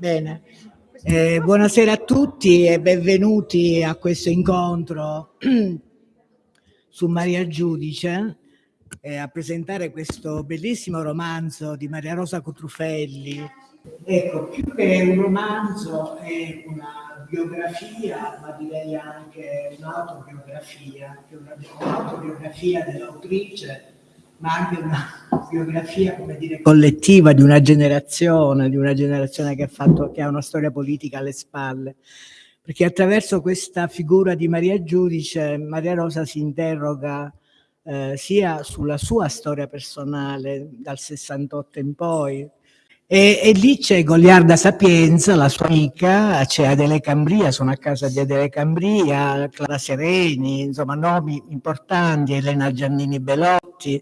Bene. Eh, buonasera a tutti e benvenuti a questo incontro su Maria Giudice eh, a presentare questo bellissimo romanzo di Maria Rosa Cotrufelli. Ecco, più che un romanzo è una biografia, ma direi anche un'autobiografia, un'autobiografia dell'autrice ma anche una biografia, come dire, collettiva di una generazione, di una generazione che ha, fatto, che ha una storia politica alle spalle. Perché attraverso questa figura di Maria Giudice, Maria Rosa si interroga eh, sia sulla sua storia personale dal 68 in poi, e, e, lì c'è Goliarda Sapienza, la sua amica, c'è Adele Cambria, sono a casa di Adele Cambria, Clara Sereni, insomma nomi importanti, Elena Giannini Belotti.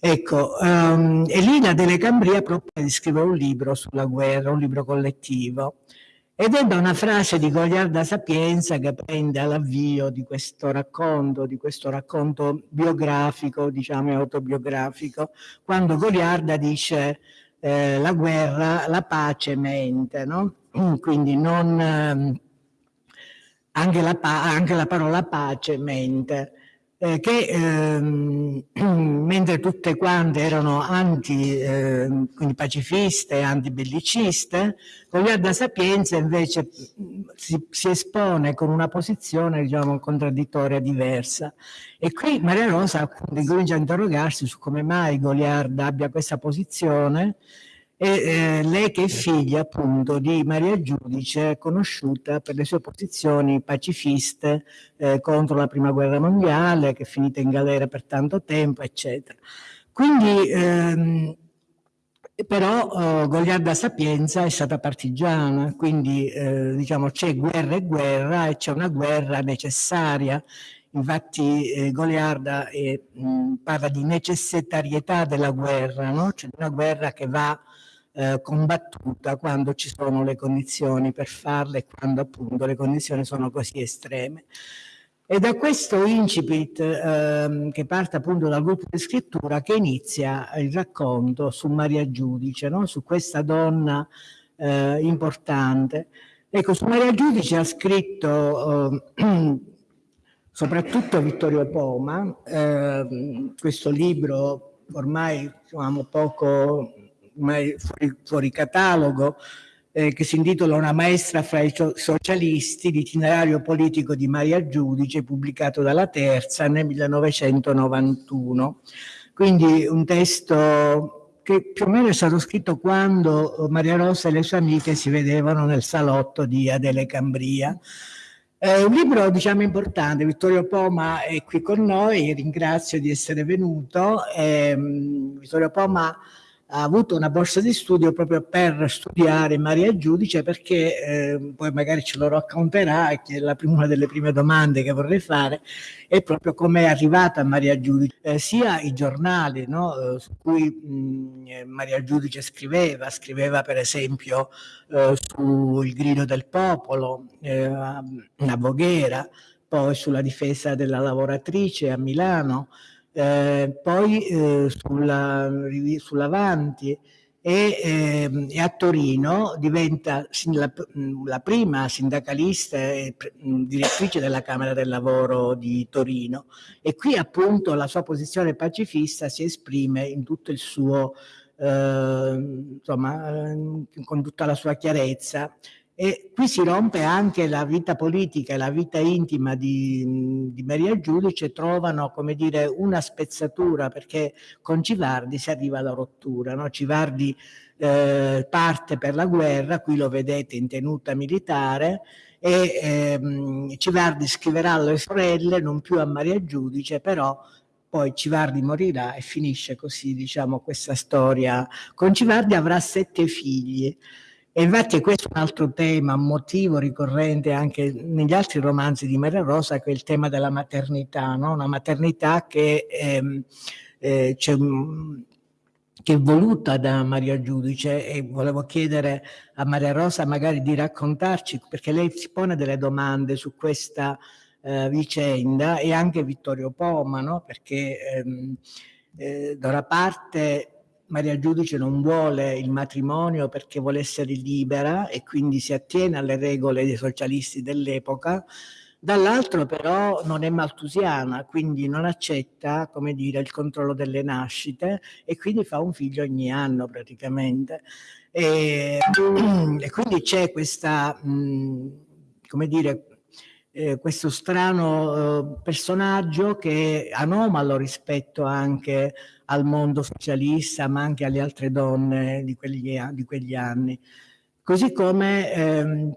Ecco, um, e lì Adele Cambria propone di scrivere un libro sulla guerra, un libro collettivo. Ed è da una frase di Goliarda Sapienza che prende all'avvio di questo racconto, di questo racconto biografico, diciamo autobiografico, quando Goliarda dice eh, la guerra, la pace mente, no? Quindi non, eh, anche, la anche, la parola pace mente, eh, che ehm, mentre tutte quante erano anti, eh, quindi pacifiste, antibelliciste, Goliarda Sapienza invece si, si, espone con una posizione diciamo contraddittoria diversa. E qui Maria Rosa comincia a interrogarsi su come mai Goliarda abbia questa posizione e eh, lei che è figlia appunto di Maria Giudice, conosciuta per le sue posizioni pacifiste eh, contro la prima guerra mondiale, che è finita in galera per tanto tempo, eccetera. Quindi, ehm, però oh, Goliarda Sapienza è stata partigiana, quindi eh, diciamo c'è guerra e guerra e c'è una guerra necessaria. Infatti eh, Goliarda mh, parla di necessitarietà della guerra, no? c'è una guerra che va eh, combattuta quando ci sono le condizioni per farla e quando appunto le condizioni sono così estreme. E da questo incipit eh, che parte appunto dal gruppo di scrittura che inizia il racconto su Maria Giudice, no? su questa eh, importante. Ecco, su Maria Giudice ha scritto eh, soprattutto Vittorio Poma, ehm, questo libro ormai diciamo, poco fuori, fuori catalogo, eh, che si intitola Una maestra fra i socialisti, l'itinerario politico di Maria Giudice, pubblicato dalla Terza nel 1991. Quindi un testo che più o meno è stato scritto quando Maria Rosa e le sue amiche si vedevano nel salotto di Adele Cambria. È un libro diciamo importante, Vittorio Poma è qui con noi, ringrazio di essere venuto. Eh, Vittorio Poma ha avuto una borsa di studio proprio per studiare Maria Giudice perché eh, poi magari ce lo racconterà che la una delle prime domande che vorrei fare è proprio come è arrivata Maria Giudice eh, sia i giornali no, eh, su cui mh, eh, Maria Giudice scriveva scriveva per esempio eh, sul grido del popolo a Voghera poi sulla difesa della lavoratrice a Milano eh, poi eh, sulla, sull'Avanti e, eh, e, a Torino diventa la, la prima sindacalista e direttrice della Camera del Lavoro di Torino. E qui appunto la sua posizione pacifista si esprime in tutto il suo, eh, insomma, con tutta la sua chiarezza e qui si rompe anche la vita politica e la vita intima di, di Maria Giudice trovano come dire una spezzatura perché con Civardi si arriva alla rottura no? Civardi eh, parte per la guerra qui lo vedete in tenuta militare e ehm, Civardi scriverà alle sorelle non più a Maria Giudice però poi Civardi morirà e finisce così diciamo questa storia con Civardi avrà sette figli e infatti questo è un altro tema, un motivo ricorrente anche negli altri romanzi di Maria Rosa, che è il tema della maternità, no? una maternità che, ehm, eh, che è voluta da Maria Giudice e volevo chiedere a Maria Rosa magari di raccontarci, perché lei si pone delle domande su questa eh, vicenda e anche Vittorio Poma, no? perché ehm, eh, da una parte Maria Giudice non vuole il matrimonio perché vuole essere libera e quindi si attiene alle regole dei socialisti dell'epoca, dall'altro però non è maltusiana, quindi non accetta, come dire, il controllo delle nascite e quindi fa un figlio ogni anno praticamente. E, e quindi c'è questa, mh, come dire, eh, questo strano eh, personaggio che è anomalo rispetto anche al mondo socialista, ma anche alle altre donne di quegli, di quegli anni. Così come, ehm,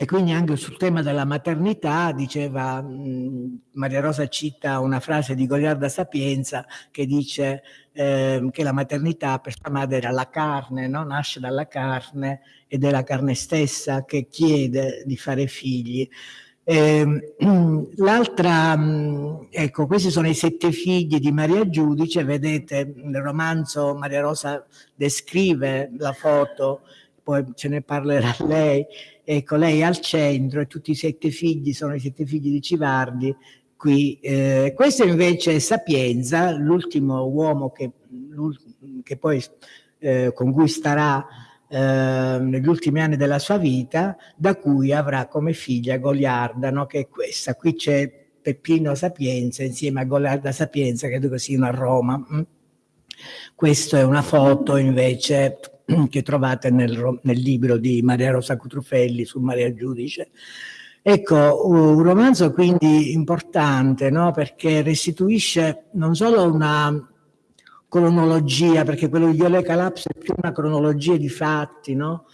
e quindi anche sul tema della maternità, diceva mh, Maria Rosa cita una frase di Goliarda Sapienza che dice eh, che la maternità per sua madre era la carne, no? nasce dalla carne ed è la carne stessa che chiede di fare figli. Eh, L'altra, mm, ecco, questi sono i sette figli di Maria Giudice, vedete nel romanzo Maria Rosa descrive la foto, poi ce ne parlerà lei, ecco, lei al centro e tutti i sette figli sono i sette figli di Civardi, qui. Eh, questo invece è Sapienza, l'ultimo uomo che, che poi eh, con cui starà eh, negli ultimi anni della sua vita, da cui avrà come figlia Goliarda, no? che è questa. Qui c'è Peppino Sapienza insieme a Goliarda Sapienza, credo che siano a Roma. Mm? Questa è una foto invece che trovate nel, nel libro di Maria Rosa Cutrufelli su Maria Giudice. Ecco, un romanzo quindi importante, no? perché restituisce non solo una cronologia, perché quello di Iole Calapso è più una cronologia di fatti, no?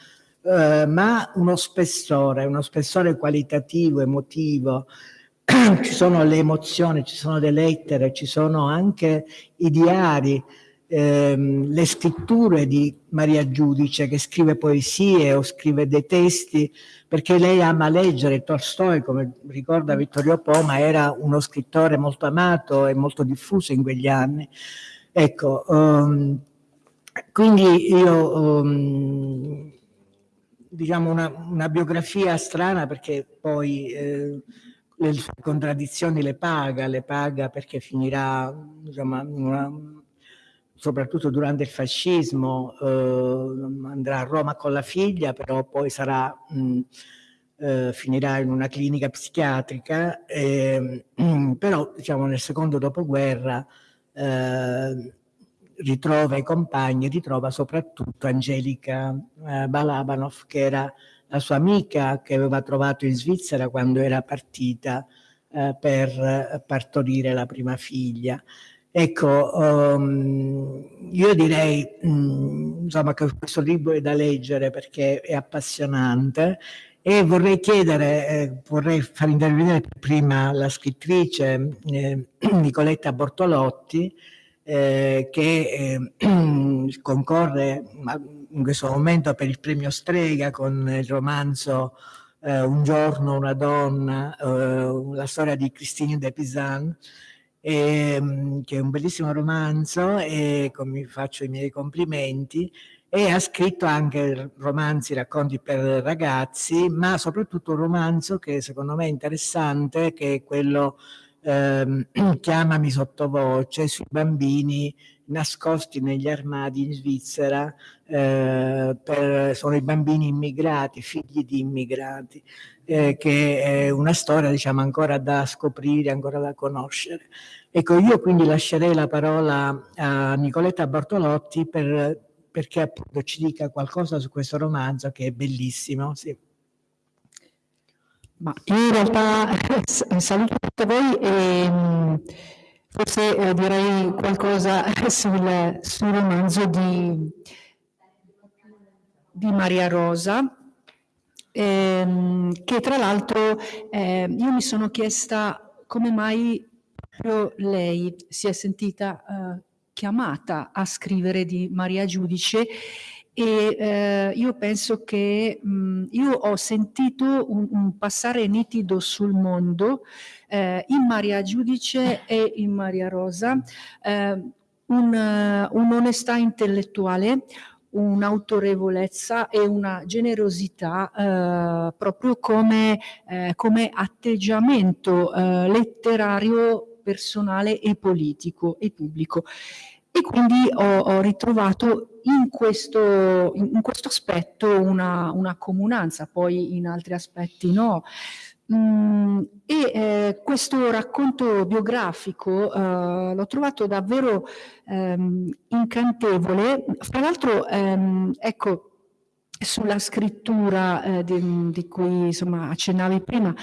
Eh, ma uno spessore, uno spessore qualitativo, emotivo. ci sono le emozioni, ci sono le lettere, ci sono anche i diari, ehm, le scritture di Maria Giudice che scrive poesie o scrive dei testi perché lei ama leggere Tolstoi, come ricorda Vittorio Poma, era uno scrittore molto amato e molto diffuso in quegli anni. Ecco, um, quindi io, um, diciamo, una, una, biografia strana perché poi eh, le contraddizioni le paga, le paga perché finirà, insomma, una, soprattutto durante il fascismo, eh, andrà a Roma con la figlia, però poi sarà... Mh, eh, finirà in una clinica psichiatrica, eh, però diciamo nel secondo dopoguerra eh, ritrova i compagni, ritrova soprattutto Angelica eh, Balabanov, che era la sua amica che aveva trovato in Svizzera quando era partita eh, per partorire la prima figlia. Ecco, um, io direi um, insomma, che questo libro è da leggere perché è appassionante e vorrei chiedere, eh, vorrei far intervenire prima la scrittrice eh, Nicoletta Bortolotti eh, che eh, concorre in questo momento per il premio Strega con il romanzo eh, Un giorno una donna, eh, la storia di Christine de Pizan, ehm, che è un bellissimo romanzo e mi faccio i miei complimenti e ha scritto anche romanzi, racconti per ragazzi, ma soprattutto un romanzo che secondo me è interessante, che è quello eh, Chiamami sottovoce sui bambini nascosti negli armadi in Svizzera, eh, per, sono i bambini immigrati, figli di immigrati, eh, che è una storia diciamo ancora da scoprire, ancora da conoscere. Ecco, io quindi lascerei la parola a Nicoletta Bortolotti per perché appunto ci dica qualcosa su questo romanzo che è bellissimo. Sì. Ma in realtà saluto tutti voi e mm, forse eh, direi qualcosa sul, sul romanzo di, di, Maria Rosa, ehm, che tra l'altro eh, io mi sono chiesta come mai proprio lei si è sentita eh, chiamata a scrivere di Maria Giudice e eh, io penso che mh, io ho sentito un, un, passare nitido sul mondo eh, in Maria Giudice e in Maria Rosa eh, un, un'onestà intellettuale, un'autorevolezza e una generosità eh, proprio come, eh, come atteggiamento eh, letterario personale e politico e pubblico. e quindi ho, ho ritrovato in questo, in questo aspetto una, una, comunanza, poi in altri aspetti no. Mm, e eh, questo racconto biografico eh, l'ho trovato davvero ehm, incantevole. Fra l'altro, ehm, ecco, sulla scrittura eh, di, di, cui insomma, accennavi prima,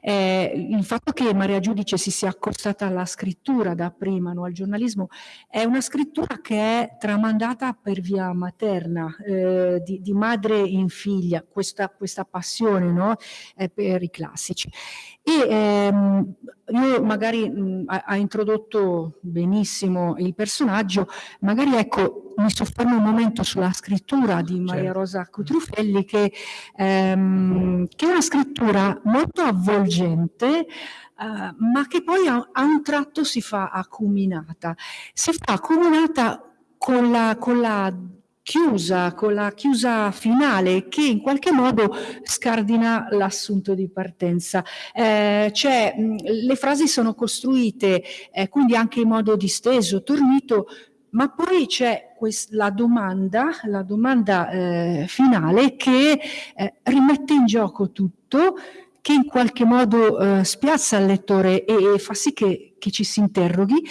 eh, il fatto che Maria Giudice si sia accostata alla scrittura da prima, no, al giornalismo, è una scrittura che è tramandata per via materna, eh, di, di, madre in figlia, questa, questa passione no, per i classici. E ehm, io magari mh, ha, introdotto benissimo il personaggio, magari ecco mi soffermo un momento sulla scrittura di Maria certo. Rosa Cutrufelli che, ehm, che, è una scrittura molto avvolgente Uh, ma che poi a, a, un tratto si fa acuminata. Si fa acuminata con la, con la chiusa, con la chiusa finale che in qualche modo scardina l'assunto di partenza. Eh, cioè, mh, le frasi sono costruite eh, quindi anche in modo disteso, tornito, ma poi c'è la domanda, la domanda eh, finale che eh, rimette in gioco tutto, che in qualche modo eh, spiazza il lettore e, e fa sì che, che, ci si interroghi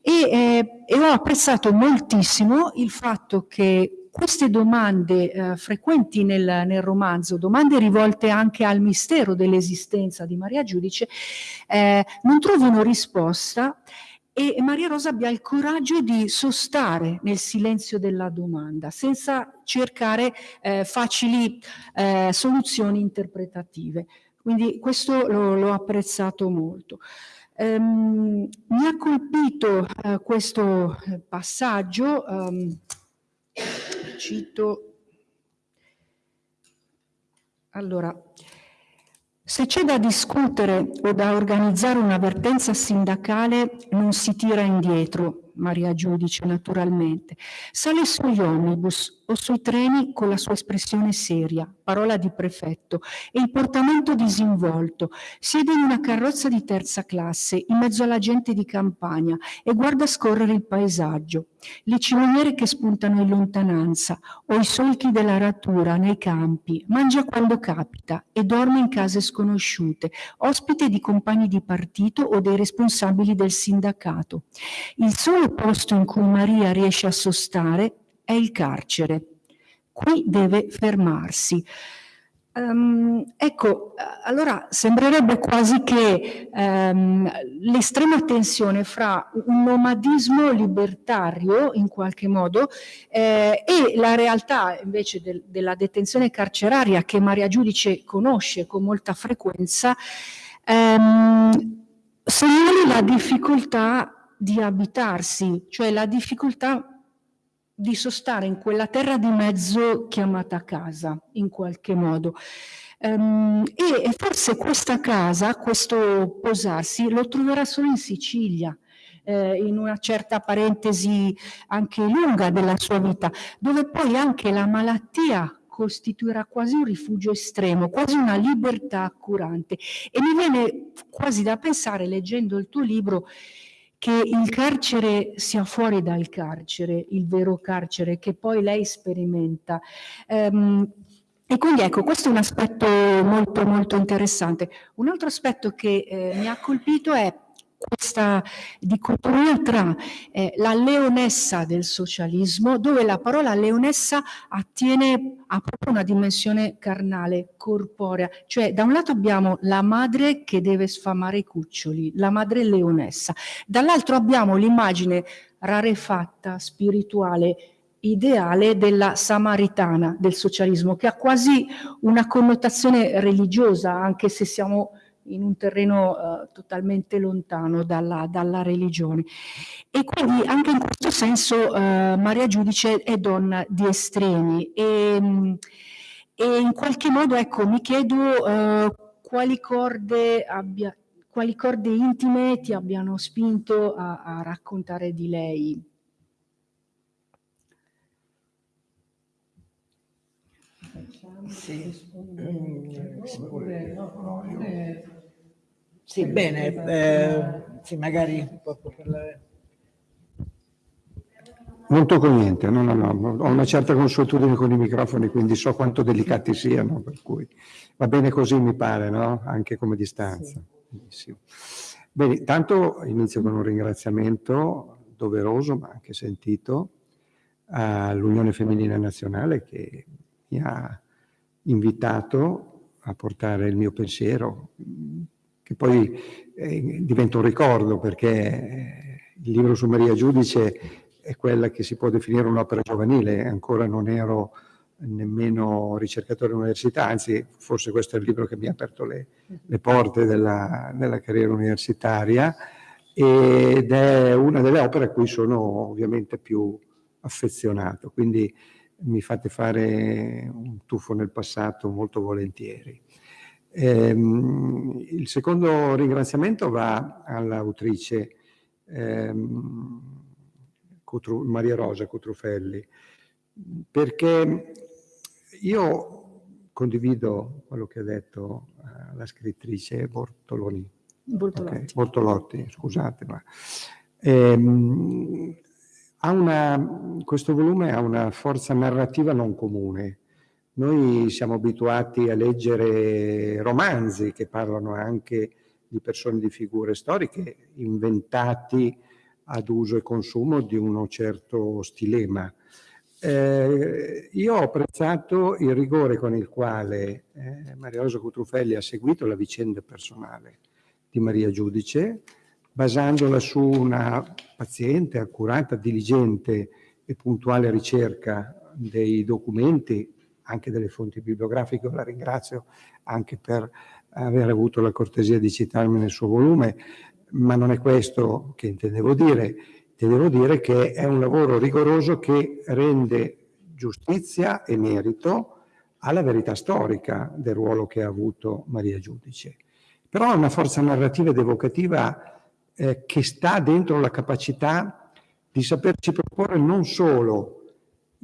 e, eh, e, ho apprezzato moltissimo il fatto che queste domande eh, frequenti nel, nel, romanzo, domande rivolte anche al mistero dell'esistenza di Maria Giudice, eh, non trovano risposta e Maria Rosa abbia il coraggio di sostare nel silenzio della domanda, senza cercare eh, facili eh, soluzioni interpretative. Quindi questo l'ho apprezzato molto. Um, mi ha colpito uh, questo eh, passaggio, um, cito, allora, se c'è da discutere o da organizzare un'avvertenza sindacale non si tira indietro, Maria Giudice naturalmente, sale sugli omnibus o sui treni con la sua espressione seria, parola di prefetto, e il portamento disinvolto, siede in una carrozza di terza classe in mezzo alla gente di campagna e guarda scorrere il paesaggio, le ciminiere che spuntano in lontananza o i solchi della ratura nei campi, mangia quando capita e dorme in case sconosciute, ospite di compagni di partito o dei responsabili del sindacato. Il solo posto in cui Maria riesce a sostare è il carcere. Qui deve fermarsi. Um, ecco, allora sembrerebbe quasi che um, l'estrema tensione fra un nomadismo libertario, in qualche modo, eh, e la realtà invece del, della detenzione carceraria che Maria Giudice conosce con molta frequenza, um, segnali la difficoltà di abitarsi, cioè la difficoltà di sostare in quella terra di mezzo chiamata casa, in qualche modo. Um, e, forse questa casa, questo posarsi, lo troverà solo in Sicilia, eh, in una certa parentesi anche lunga della sua vita, dove poi anche la malattia costituirà quasi un rifugio estremo, quasi una libertà accurante. E mi viene quasi da pensare, leggendo il tuo libro, che il carcere sia fuori dal carcere, il vero carcere che poi lei sperimenta. Um, e quindi ecco, questo è un aspetto molto molto interessante. Un altro aspetto che eh, mi ha colpito è questa dicotomia tra eh, la leonessa del socialismo, dove la parola leonessa attiene a proprio una dimensione carnale, corporea, cioè da un lato abbiamo la madre che deve sfamare i cuccioli, la madre leonessa, dall'altro abbiamo l'immagine rarefatta, spirituale, ideale della samaritana del socialismo, che ha quasi una connotazione religiosa, anche se siamo in un terreno uh, totalmente lontano dalla, dalla, religione. E quindi anche in questo senso uh, Maria Giudice è donna di estremi e, um, e in qualche modo ecco, mi chiedo uh, quali, corde abbia, quali corde intime ti abbiano spinto a, a raccontare di lei. Sì. Mm, sì, bene, eh, sì, magari. Non tocco niente, no, no, no, ho una certa consuetudine con i microfoni, quindi so quanto delicati siano, per cui va bene così mi pare, no? Anche come distanza. Sì. Bene, tanto inizio con un ringraziamento doveroso, ma anche sentito, all'Unione Femminile Nazionale che mi ha invitato a portare il mio pensiero, che poi eh, diventa un ricordo perché eh, il libro su Maria Giudice è quella che si può definire un'opera giovanile, ancora non ero nemmeno ricercatore all'università, anzi forse questo è il libro che mi ha aperto le, le porte della, della, carriera universitaria ed è una delle opere a cui sono ovviamente più affezionato, quindi mi fate fare un tuffo nel passato molto volentieri. Ehm, il secondo ringraziamento va all'autrice ehm, Maria Rosa Cotrufelli, perché io condivido quello che ha detto uh, la scrittrice Bortoloni. Bortolotti. Okay, Bortolotti, scusate, ma ehm, una, questo volume ha una forza narrativa non comune. Noi siamo abituati a leggere romanzi che parlano anche di persone, di figure storiche inventati ad uso e consumo di uno certo stilema. Eh, io ho apprezzato il rigore con il quale eh, Maria Rosa Cutrufelli ha seguito la vicenda personale di Maria Giudice, basandola su una paziente, accurata, diligente e puntuale ricerca dei documenti, anche delle fonti bibliografiche, la ringrazio anche per aver avuto la cortesia di citarmi nel suo volume, ma non è questo che intendevo dire. Intendevo dire che è un lavoro rigoroso che rende giustizia e merito alla verità storica del ruolo che ha avuto Maria Giudice. Però ha una forza narrativa ed evocativa eh, che sta dentro la capacità di saperci proporre non solo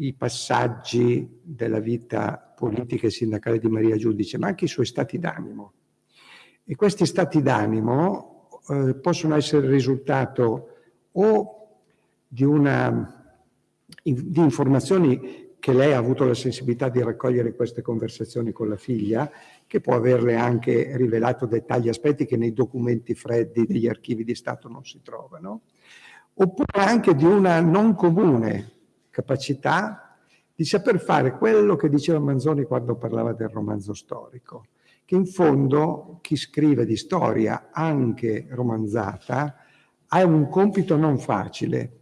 i passaggi della vita politica e sindacale di Maria Giudice, ma anche i suoi stati d'animo. E questi stati d'animo eh, possono essere il risultato o di, una, di informazioni che lei ha avuto la sensibilità di raccogliere queste conversazioni con la figlia, che può averle anche rivelato dettagli, aspetti che nei documenti freddi degli archivi di Stato non si trovano, oppure anche di una non comune capacità di saper fare quello che diceva Manzoni quando parlava del romanzo storico, che in fondo chi scrive di storia, anche romanzata, ha un compito non facile,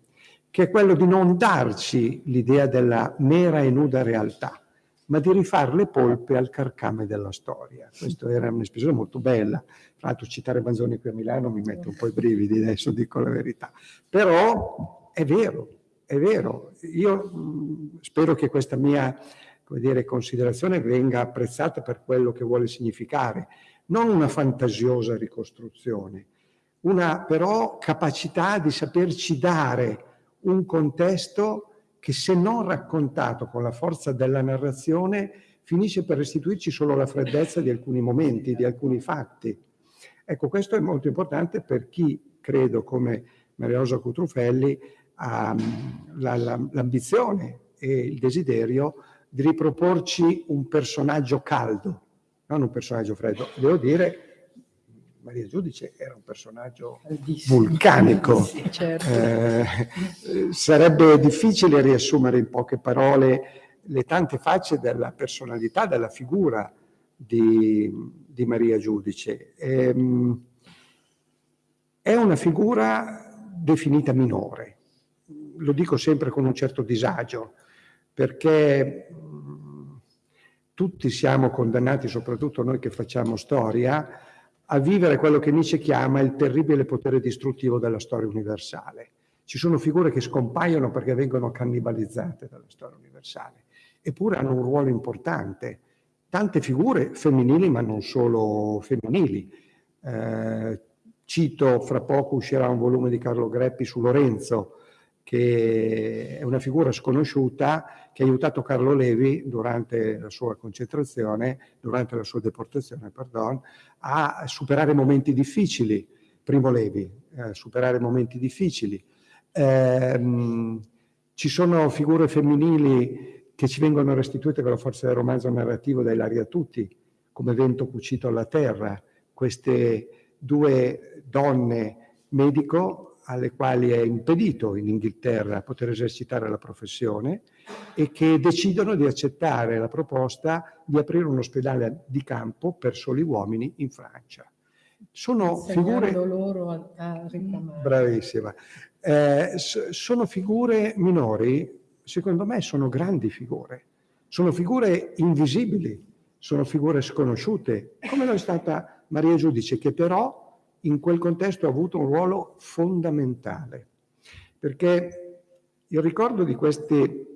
che è quello di non darci l'idea della mera e nuda realtà, ma di rifare le polpe al carcame della storia. Questa era un'espressione molto bella. Tra l'altro citare Manzoni qui a Milano mi mette un po' i brividi, adesso dico la verità. Però è vero, è vero. Io mh, spero che questa mia dire, considerazione venga apprezzata per quello che vuole significare, non una fantasiosa ricostruzione, una però capacità di saperci dare un contesto che se non raccontato con la forza della narrazione finisce per restituirci solo la freddezza di alcuni momenti, di alcuni fatti. Ecco, questo è molto importante per chi, credo, come Maria Rosa Cutrufelli, l'ambizione e il desiderio di riproporci un personaggio caldo, non un personaggio freddo. Devo dire, Maria Giudice era un personaggio vulcanico. Sì, certo. eh, sarebbe difficile riassumere in poche parole le tante facce della personalità, della figura di, di Maria Giudice. Ehm, è una figura definita minore, lo dico sempre con un certo disagio, perché tutti siamo condannati, soprattutto noi che facciamo storia, a vivere quello che Nietzsche chiama il terribile potere distruttivo della storia universale. Ci sono figure che scompaiono perché vengono cannibalizzate dalla storia universale, eppure hanno un ruolo importante. Tante figure femminili, ma non solo femminili. Eh, cito, fra poco uscirà un volume di Carlo Greppi su Lorenzo, che è una figura sconosciuta che ha aiutato Carlo Levi durante la sua concentrazione, durante la sua deportazione, pardon, a superare momenti difficili. Primo Levi, a superare momenti difficili. Eh, Ci sono figure femminili che ci vengono restituite con la forza del romanzo narrativo da Ilaria Tutti, come Vento cucito alla terra, queste due donne medico alle quali è impedito in Inghilterra poter esercitare la professione e che decidono di accettare la proposta di aprire un ospedale di campo per soli uomini in Francia. Sono figure... loro a, a Bravissima. Eh, sono figure minori, secondo me sono grandi figure, sono figure invisibili, sono figure sconosciute, come lo è stata Maria Giudice, che però in quel contesto ha avuto un ruolo fondamentale, perché il ricordo di questi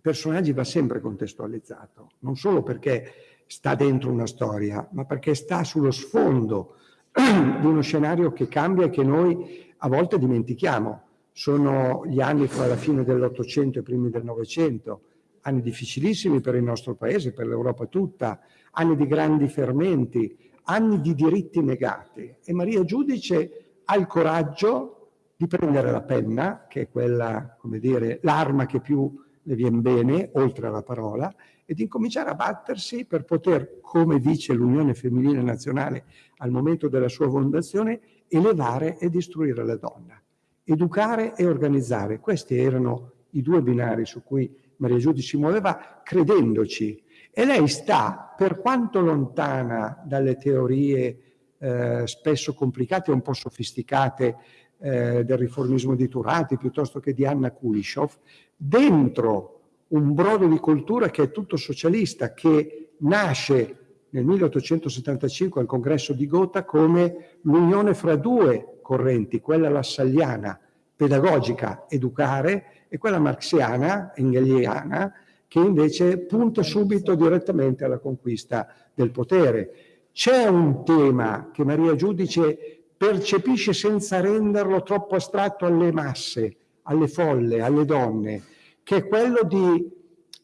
personaggi va sempre contestualizzato, non solo perché sta dentro una storia, ma perché sta sullo sfondo di uno scenario che cambia e che noi a volte dimentichiamo. Sono gli anni fra la fine dell'Ottocento e i primi del Novecento, anni difficilissimi per il nostro Paese, per l'Europa tutta, anni di grandi fermenti, anni di diritti negati. E Maria Giudice ha il coraggio di prendere la penna, che è quella, come dire, l'arma che più le viene bene, oltre alla parola, e di incominciare a battersi per poter, come dice l'Unione Femminile Nazionale al momento della sua fondazione, elevare e istruire la donna educare e organizzare. Questi erano i due binari su cui Maria Giudice si muoveva credendoci. E lei sta, per quanto lontana dalle teorie eh, spesso complicate e un po' sofisticate eh, del riformismo di Turati piuttosto che di Anna Kulishov, dentro un brodo di cultura che è tutto socialista, che nasce nel 1875 al congresso di Gotha come l'unione fra due correnti, quella lassalliana, pedagogica, educare, e quella marxiana, engeliana, che invece punta subito direttamente alla conquista del potere. C'è un tema che Maria Giudice percepisce senza renderlo troppo astratto alle masse, alle folle, alle donne, che è quello di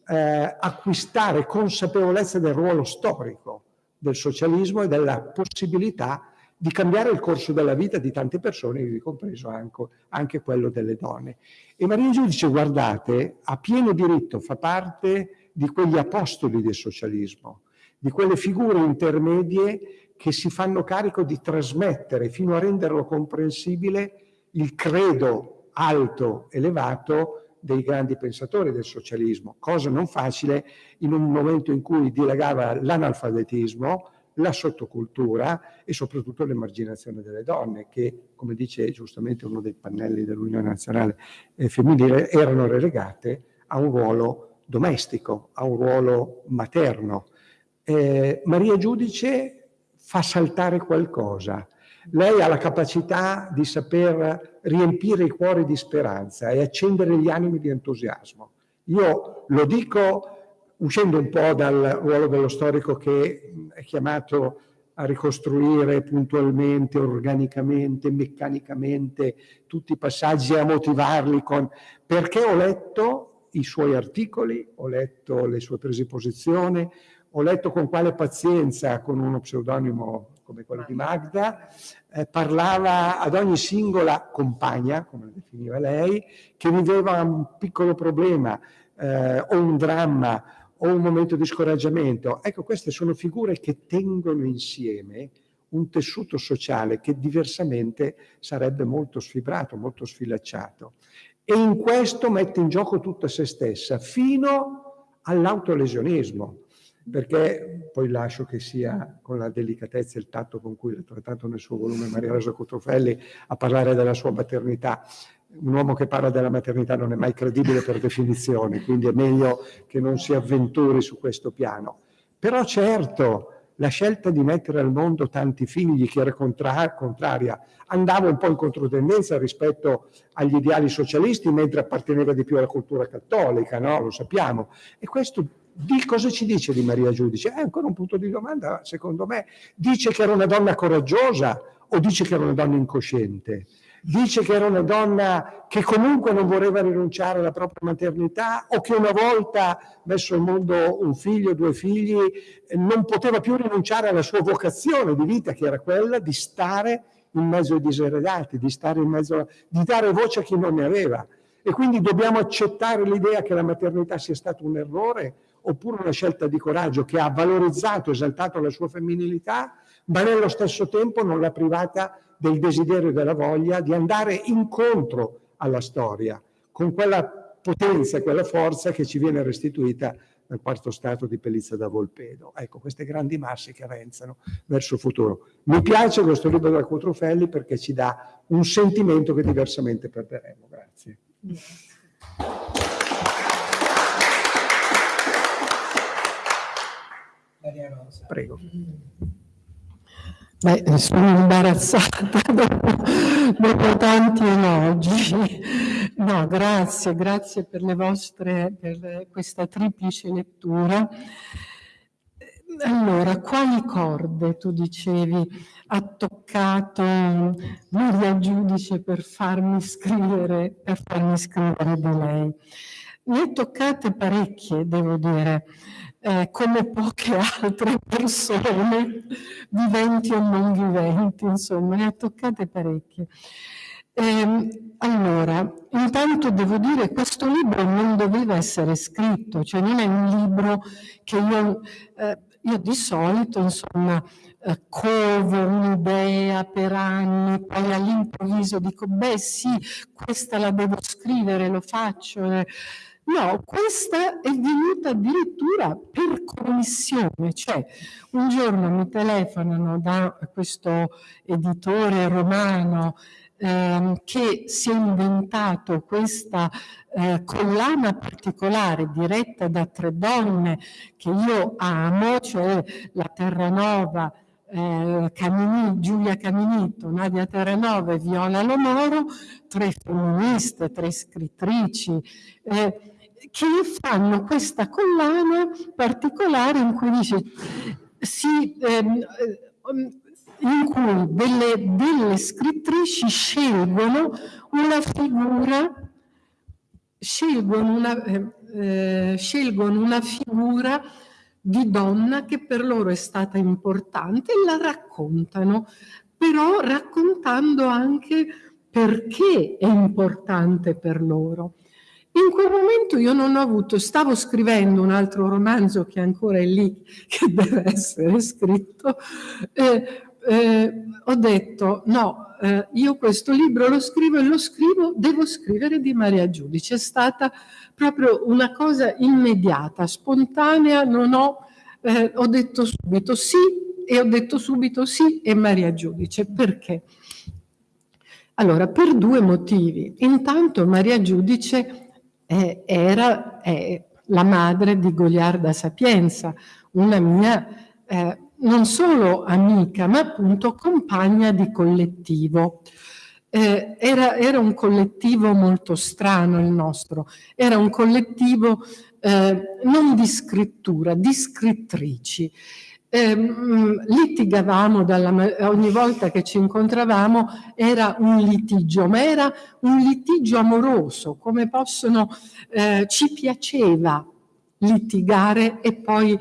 eh, acquistare consapevolezza del ruolo storico del socialismo e della possibilità di cambiare il corso della vita di tante persone, ivi compreso anche, anche quello delle donne. E Maria Giudice, guardate, ha pieno diritto, fa parte di quegli apostoli del socialismo, di quelle figure intermedie che si fanno carico di trasmettere fino a renderlo comprensibile il credo alto, elevato dei grandi pensatori del socialismo, cosa non facile in un momento in cui dilagava l'analfabetismo, la sottocultura e soprattutto l'emarginazione delle donne che, come dice giustamente uno dei pannelli dell'Unione Nazionale eh, Femminile, erano relegate a un ruolo domestico, a un ruolo materno. Eh, Maria Giudice fa saltare qualcosa. Lei ha la capacità di saper riempire i cuori di speranza e accendere gli animi di entusiasmo. Io lo dico uscendo un po' dal ruolo dello storico che è chiamato a ricostruire puntualmente, organicamente, meccanicamente tutti i passaggi e a motivarli con... perché ho letto i suoi articoli, ho letto le sue prese di posizione, ho letto con quale pazienza, con uno pseudonimo come quello di Magda, eh, parlava ad ogni singola compagna, come la definiva lei, che viveva un piccolo problema eh, o un dramma o un momento di scoraggiamento. Ecco, queste sono figure che tengono insieme un tessuto sociale che diversamente sarebbe molto sfibrato, molto sfilacciato. E in questo mette in gioco tutta se stessa, fino all'autolesionismo, perché poi lascio che sia con la delicatezza e il tatto con cui l'ha trattato nel suo volume Maria Rosa Cotrofelli a parlare della sua maternità un uomo che parla della maternità non è mai credibile per definizione, quindi è meglio che non si avventuri su questo piano. Però certo, la scelta di mettere al mondo tanti figli, che era contra contraria, andava un po' in controtendenza rispetto agli ideali socialisti, mentre apparteneva di più alla cultura cattolica, no? lo sappiamo. E questo di cosa ci dice di Maria Giudice? È ancora un punto di domanda, secondo me. Dice che era una donna coraggiosa o dice che era una donna incosciente? Dice che era una donna che comunque non voleva rinunciare alla propria maternità o che una volta messo al mondo un figlio, due figli, non poteva più rinunciare alla sua vocazione di vita che era quella di stare in mezzo ai diseredati, di, mezzo, di dare voce a chi non ne aveva. E quindi dobbiamo accettare l'idea che la maternità sia stato un errore oppure una scelta di coraggio che ha valorizzato, esaltato la sua femminilità, ma nello stesso tempo non l'ha privata del desiderio e della voglia di andare incontro alla storia, con quella potenza, quella forza che ci viene restituita dal quarto stato di Pellizza da Volpedo. Ecco, queste grandi masse che avanzano verso il futuro. Mi piace questo libro da Cotrufelli perché ci dà un sentimento che diversamente perderemo. Grazie. Maria Rosa. Prego. Beh, sono imbarazzata dopo, dopo, tanti elogi. No, grazie, grazie per le vostre, per questa triplice lettura. Allora, quali corde, tu dicevi, ha toccato Maria Giudice per farmi scrivere, per farmi scrivere di lei? Ne toccate parecchie, devo dire eh, come poche altre persone, viventi o non viventi, insomma, ne ha toccate parecchie. Eh, allora, intanto devo dire che questo libro non doveva essere scritto, cioè non è un libro che io, eh, io di solito, insomma, eh, covo un'idea per anni, poi all'improvviso dico, beh sì, questa la devo scrivere, lo faccio. Eh, No, questa è venuta addirittura per commissione, cioè un giorno mi telefonano da questo editore romano eh, che si è inventato questa eh, collana particolare diretta da tre donne che io amo, cioè la Terranova, eh, Camini, Giulia Caminito, Nadia Terranova e Viola Lomoro, tre femministe, tre scrittrici, eh, che fanno questa collana particolare in cui dice si, ehm, in cui delle, delle, scrittrici scelgono una figura scelgono una, eh, eh, scelgono una figura di donna che per loro è stata importante e la raccontano, però raccontando anche perché è importante per loro. In quel momento io non ho avuto, stavo scrivendo un altro romanzo che ancora è lì, che deve essere scritto, eh, eh, ho detto no, eh, io questo libro lo scrivo e lo scrivo, devo scrivere di Maria Giudice. È stata proprio una cosa immediata, spontanea, non ho, eh, ho detto subito sì e ho detto subito sì e Maria Giudice. Perché? Allora, per due motivi. Intanto Maria Giudice eh, era eh, la madre di Goliarda Sapienza, una mia eh, non solo amica, ma appunto compagna di collettivo. Eh, era, era, un collettivo molto strano il nostro, era un collettivo eh, non di scrittura, di scrittrici eh, litigavamo dalla, ogni volta che ci incontravamo era un litigio, ma era un litigio amoroso, come possono, eh, ci piaceva litigare e poi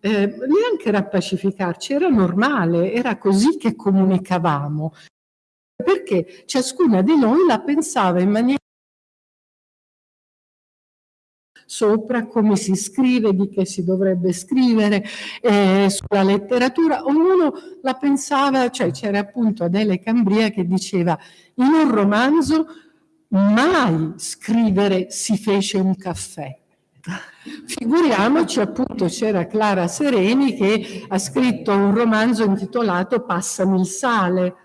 eh, neanche rappacificarci, era normale, era così che comunicavamo, perché ciascuna di noi la pensava in maniera sopra come si scrive, di che si dovrebbe scrivere, eh, sulla letteratura, ognuno la pensava, cioè c'era appunto Adele Cambria che diceva in un romanzo mai scrivere si fece un caffè. Figuriamoci appunto c'era Clara Sereni che ha scritto un romanzo intitolato Passami il sale,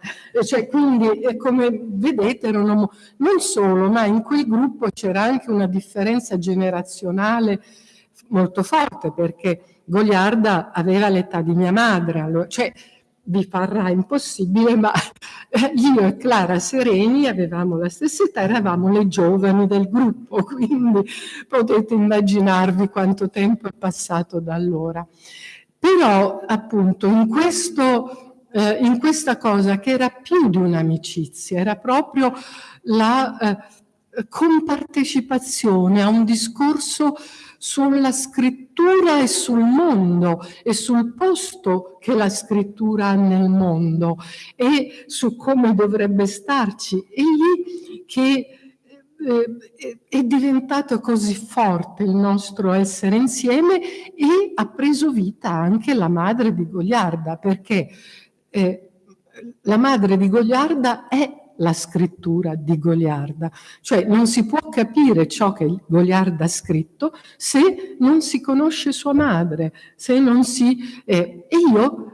cioè, quindi come vedete erano non solo, ma in quel gruppo c'era anche una differenza generazionale molto forte perché Goliarda aveva l'età di mia madre, cioè vi parrà impossibile, ma eh, io e Clara Sereni avevamo la stessa età, eravamo le giovani del gruppo, quindi potete immaginarvi quanto tempo è passato da allora. Però appunto in, questo, eh, in questa cosa che era più di un'amicizia, era proprio la eh, compartecipazione a un discorso sulla scrittura e sul mondo e sul posto che la scrittura ha nel mondo e su come dovrebbe starci. Egli che eh, è diventato così forte il nostro essere insieme e ha preso vita anche la madre di Goliarda, perché eh, la madre di Goliarda è la scrittura di Goliarda, cioè non si può capire ciò che Goliarda ha scritto se non si conosce sua madre, se non si... Eh, e io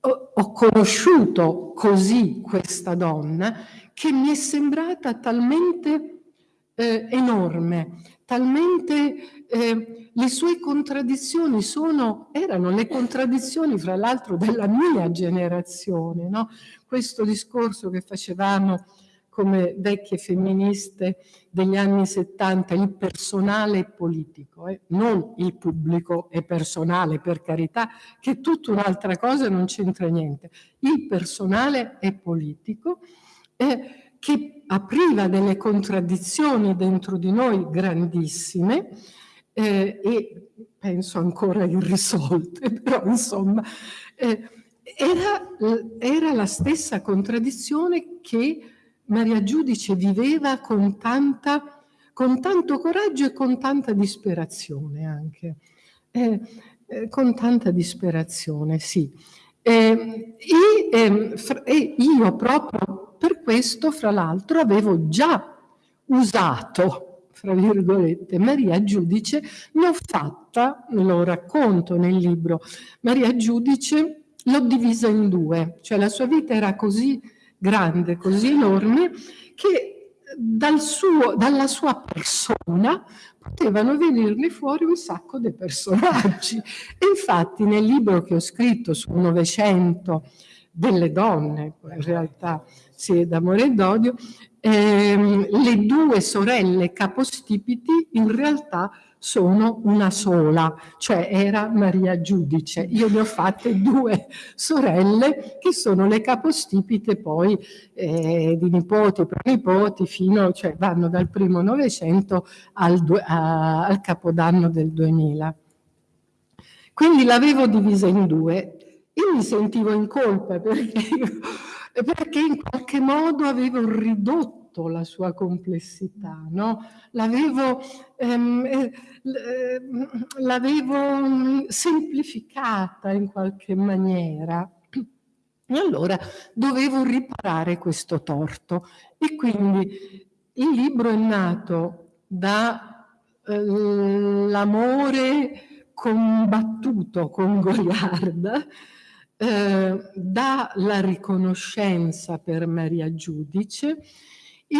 ho, conosciuto così questa donna che mi è sembrata talmente eh, enorme, talmente eh, le sue contraddizioni sono, erano le contraddizioni fra l'altro della mia generazione, no? Questo discorso che facevamo come vecchie femministe degli anni 70, il personale politico, eh? non il pubblico e personale per carità, che è tutta un'altra cosa, non c'entra niente. Il personale è politico, eh, che apriva delle contraddizioni dentro di noi grandissime eh, e penso ancora irrisolte, però insomma eh, era, era la stessa contraddizione che Maria Giudice viveva con, tanta, con tanto coraggio e con tanta disperazione anche. Eh, eh, con tanta disperazione, sì. Eh, e, ehm, e, io proprio per questo, fra l'altro, avevo già usato, fra virgolette, Maria Giudice, l'ho fatta, lo racconto nel libro, Maria Giudice l'ho divisa in due, cioè la sua vita era così grande, così enorme, che dal suo, dalla sua persona potevano venirne fuori un sacco di personaggi. E infatti nel libro che ho scritto sul Novecento delle donne, in realtà sì, d'amore e d'odio, ehm, le due sorelle capostipiti in realtà sono una sola, cioè era Maria Giudice. Io ne ho fatte due sorelle che sono le capostipite poi eh, di nipoti, pronipoti, fino, cioè vanno dal primo Novecento al, al Capodanno del 2000. Quindi l'avevo divisa in due. Io mi sentivo in colpa perché, perché in qualche modo avevo ridotto la sua complessità, no? l'avevo, ehm, eh, l'avevo mm, semplificata in qualche maniera. E allora dovevo riparare questo torto. E quindi il libro è nato dall'amore eh, combattuto con Goliarda, eh, dalla riconoscenza per Maria Giudice e,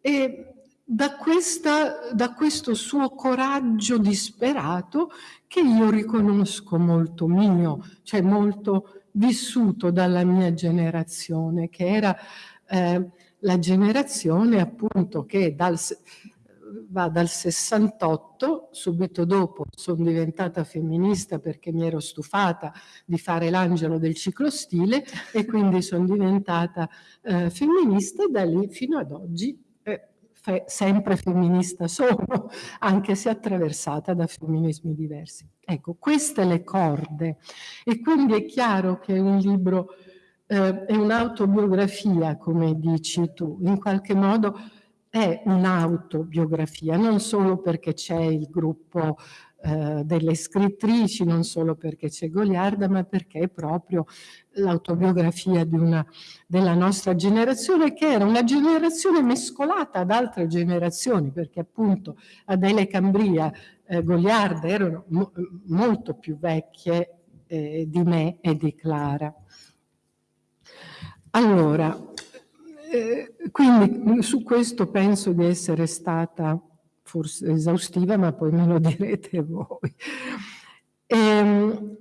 e da, questa, da questo suo coraggio disperato che io riconosco molto mio, cioè molto vissuto dalla mia generazione, che era eh, la generazione appunto che dal, va dal 68, subito dopo sono diventata femminista perché mi ero stufata di fare l'angelo del ciclostile e quindi sono diventata eh, femminista e da lì fino ad oggi eh, fe sempre femminista sono, anche se attraversata da femminismi diversi. Ecco, queste le corde e quindi è chiaro che un libro eh, è un'autobiografia, come dici tu, in qualche modo è un'autobiografia, non solo perché c'è il gruppo eh, delle scrittrici, non solo perché c'è Goliarda, ma perché è proprio l'autobiografia della nostra generazione, che era una generazione mescolata ad altre generazioni, perché appunto Adele Cambria, eh, Goliarda erano mo molto più vecchie eh, di me e di Clara. Allora, eh, quindi su questo penso di essere stata forse esaustiva, ma poi me lo direte voi. Ehm,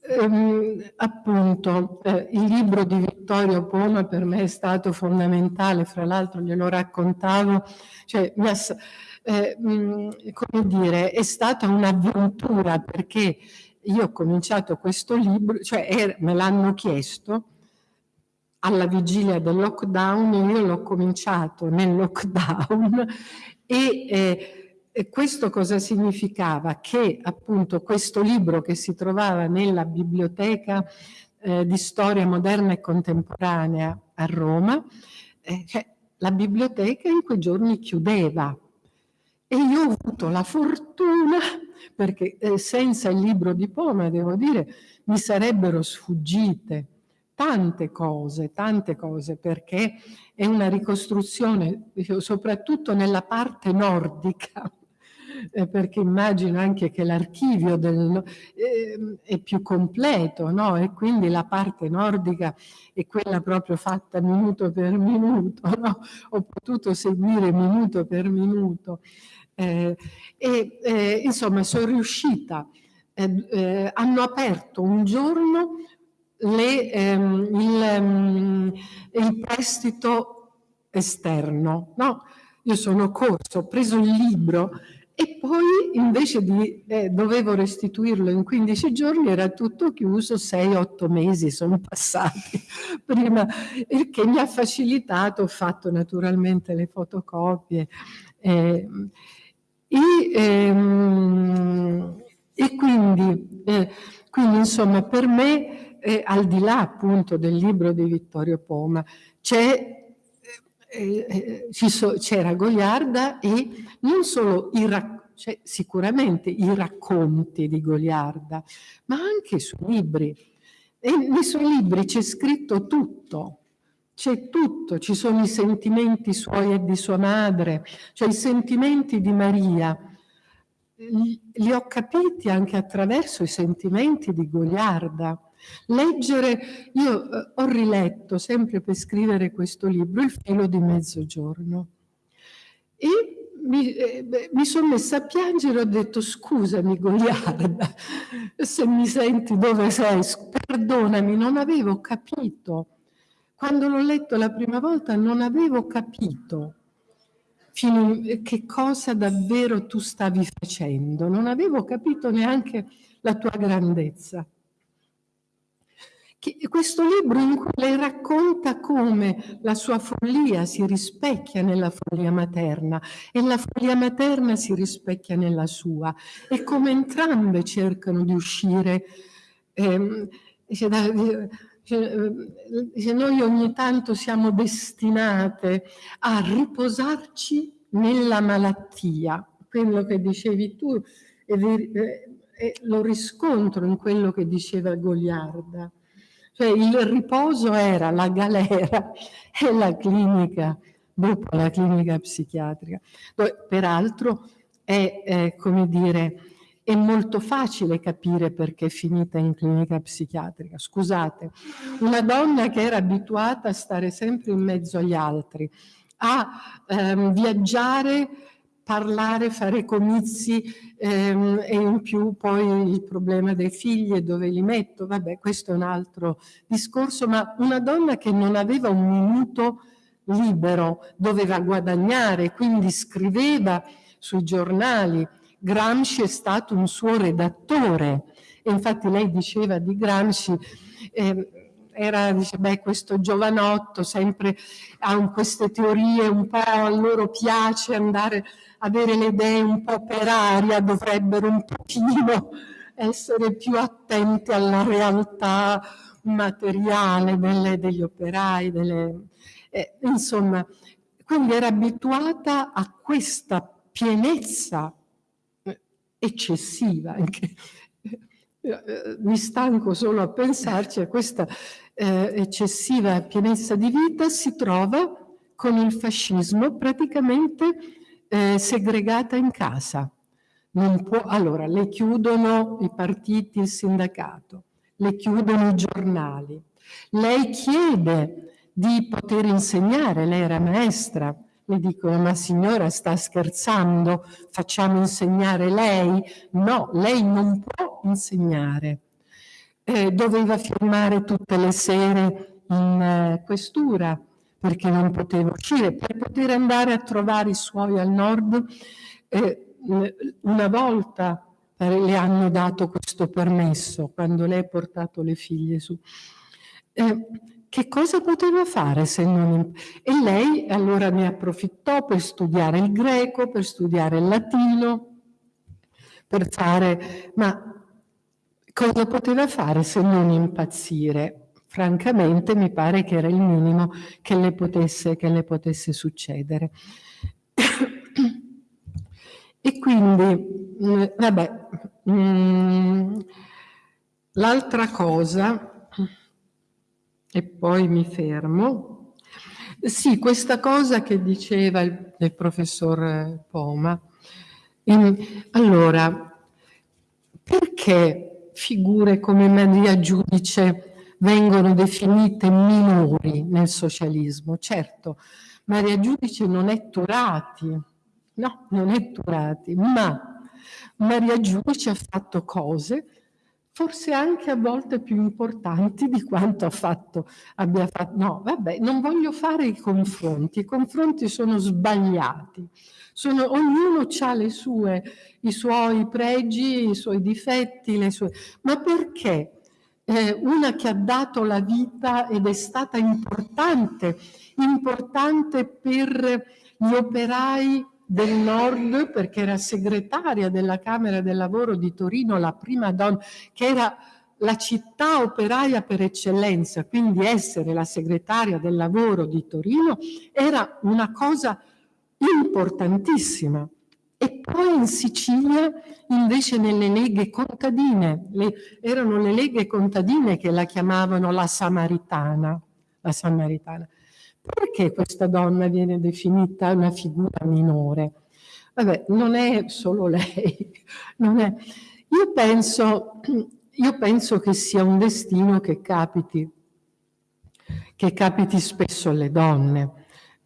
ehm, appunto, eh, il libro di Vittorio Poma per me è stato fondamentale, fra l'altro glielo raccontavo, cioè, eh, mm, come dire, è stata un'avventura perché io ho cominciato questo libro, cioè er, me l'hanno chiesto, alla vigilia del lockdown, io l'ho cominciato nel lockdown e, eh, e questo cosa significava? Che appunto questo libro che si trovava nella biblioteca eh, di storia moderna e contemporanea a Roma, eh, cioè, la biblioteca in quei giorni chiudeva e io ho avuto la fortuna, perché eh, senza il libro di Poma, devo dire, mi sarebbero sfuggite tante cose, tante cose, perché è una ricostruzione, soprattutto nella parte nordica, eh, perché immagino anche che l'archivio del, eh, è più completo, no? E quindi la parte nordica è quella proprio fatta minuto per minuto, no? Ho potuto seguire minuto per minuto. Eh, e eh, insomma sono riuscita, eh, eh, hanno aperto un giorno le, ehm, il, um, il, prestito esterno, no? Io sono corso, ho preso il libro e poi invece di eh, dovevo restituirlo in 15 giorni era tutto chiuso, 6-8 mesi sono passati prima, il che mi ha facilitato, ho fatto naturalmente le fotocopie eh, e, ehm, e, quindi, eh, quindi insomma per me eh, al di là appunto del libro di Vittorio Poma c'è eh, eh c'era Goliarda e non solo i cioè, sicuramente i racconti di Goliarda, ma anche i suoi libri. E nei suoi libri c'è scritto tutto, c'è tutto, ci sono i sentimenti suoi e di sua madre, cioè i sentimenti di Maria. Li ho capiti anche attraverso i sentimenti di Goliarda. Leggere, io eh, ho riletto sempre per scrivere questo libro, Il filo di mezzogiorno, e mi, eh, mi sono messa a piangere ho detto scusami Goliarda, se mi senti dove sei, perdonami, non avevo capito. Quando l'ho letto la prima volta non avevo capito fino che cosa davvero tu stavi facendo, non avevo capito neanche la tua grandezza questo libro in cui lei racconta come la sua follia si rispecchia nella follia materna e la follia materna si rispecchia nella sua e come entrambe cercano di uscire. Eh, dice, dice, noi ogni tanto siamo destinate a riposarci nella malattia, quello che dicevi tu, e, e lo riscontro in quello che diceva Goliarda cioè il riposo era la galera e la clinica, dopo la clinica psichiatrica. Peraltro è, è, come dire, è molto facile capire perché è finita in clinica psichiatrica. Scusate, una donna che era abituata a stare sempre in mezzo agli altri, a ehm, viaggiare parlare, fare comizi ehm, e in più poi il problema dei figli e dove li metto, vabbè questo è un altro discorso, ma una donna che non aveva un minuto libero, doveva guadagnare, quindi scriveva sui giornali, Gramsci è stato un suo redattore. E infatti lei diceva di Gramsci eh, era, dice, beh, questo giovanotto sempre ha queste teorie, un po' a loro piace andare avere le idee un po' per aria, dovrebbero un pochino essere più attenti alla realtà materiale delle, degli operai, delle, eh, insomma, quindi era abituata a questa pienezza eh, eccessiva, anche, eh, mi stanco solo a pensarci, a questa eh, eccessiva pienezza di vita si trova con il fascismo praticamente eh, segregata in casa. Può, allora, le chiudono i partiti, il sindacato, le chiudono i giornali. Lei chiede di poter insegnare, lei era maestra, mi dicono ma signora sta scherzando, facciamo insegnare lei? No, lei non può insegnare. Eh, doveva firmare tutte le sere in eh, questura, perché non poteva uscire, per poter andare a trovare i suoi al nord. Eh, una volta le hanno dato questo permesso quando lei ha portato le figlie su. Eh, che cosa poteva fare se non... E lei allora ne approfittò per studiare il greco, per studiare il latino, per fare... Ma cosa poteva fare se non impazzire? francamente mi pare che era il minimo che le potesse, che le potesse succedere. e quindi, mm, vabbè, mm, l'altra cosa, e poi mi fermo, sì, questa cosa che diceva il, il professor Poma, allora, perché figure come Maria Giudice vengono definite minori nel socialismo? Certo, Maria Giudice non è Turati, no, non è Turati, ma Maria Giudice ha fatto cose forse anche a volte più importanti di quanto ha fatto, abbia fatto. No, vabbè, non voglio fare i confronti, i confronti sono sbagliati. Sono, ognuno ha le sue, i suoi pregi, i suoi difetti, le sue... ma perché eh, una che ha dato la vita ed è stata importante, importante per gli operai del Nord perché era segretaria della Camera del Lavoro di Torino, la prima donna, che era la città operaia per eccellenza, quindi essere la segretaria del lavoro di Torino era una cosa importantissima. E poi in Sicilia, invece, nelle leghe contadine, le, erano le leghe contadine che la chiamavano la Samaritana. La Samaritana. Perché questa donna viene definita una figura minore? Vabbè, non è solo lei. È. Io, penso, io penso che sia un destino che capiti, che capiti spesso alle donne.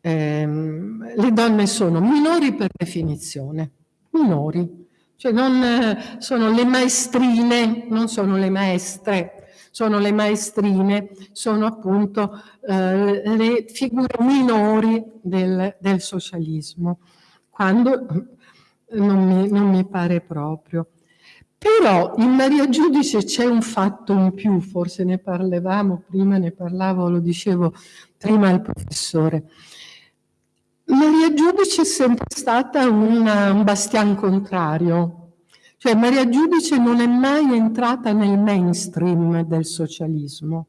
Eh, le donne sono minori per definizione, minori, cioè non sono le maestrine, non sono le maestre, sono le maestrine, sono appunto eh, le figure minori del, del socialismo, quando non mi, non mi pare proprio. Però in Maria Giudice c'è un fatto in più, forse ne parlavamo prima, ne parlavo, lo dicevo prima al professore. Maria Giudice è sempre stata una, un bastian contrario cioè Maria Giudice non è mai entrata nel mainstream del socialismo.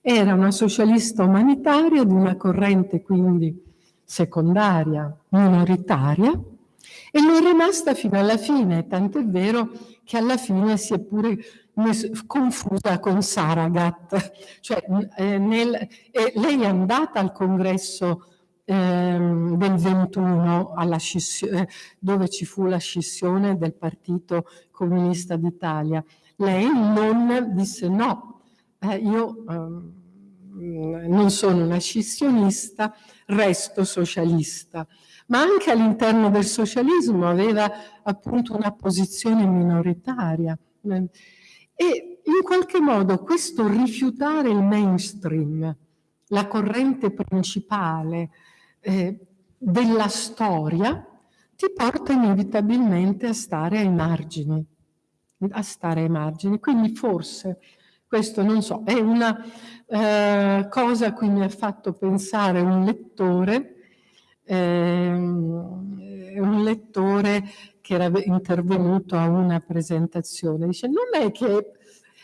Era una socialista umanitaria di una corrente quindi secondaria, minoritaria, e lo è rimasta fino alla fine, tant'è vero che alla fine si è pure confusa con Saragat. Cioè, eh, nel, eh, lei è andata al congresso ehm, del 21 scissione, dove ci fu la scissione del Partito Comunista d'Italia. Lei non disse no, eh, io ehm, non sono una scissionista, resto socialista. Ma anche all'interno del socialismo aveva appunto una posizione minoritaria. E in qualche modo questo rifiutare il mainstream, la corrente principale, eh, della storia ti porta inevitabilmente a stare ai margini, a stare ai margini. Quindi forse, questo non so, è una eh, cosa a cui mi ha fatto pensare un lettore, eh, un lettore che era intervenuto a una presentazione, dice non è che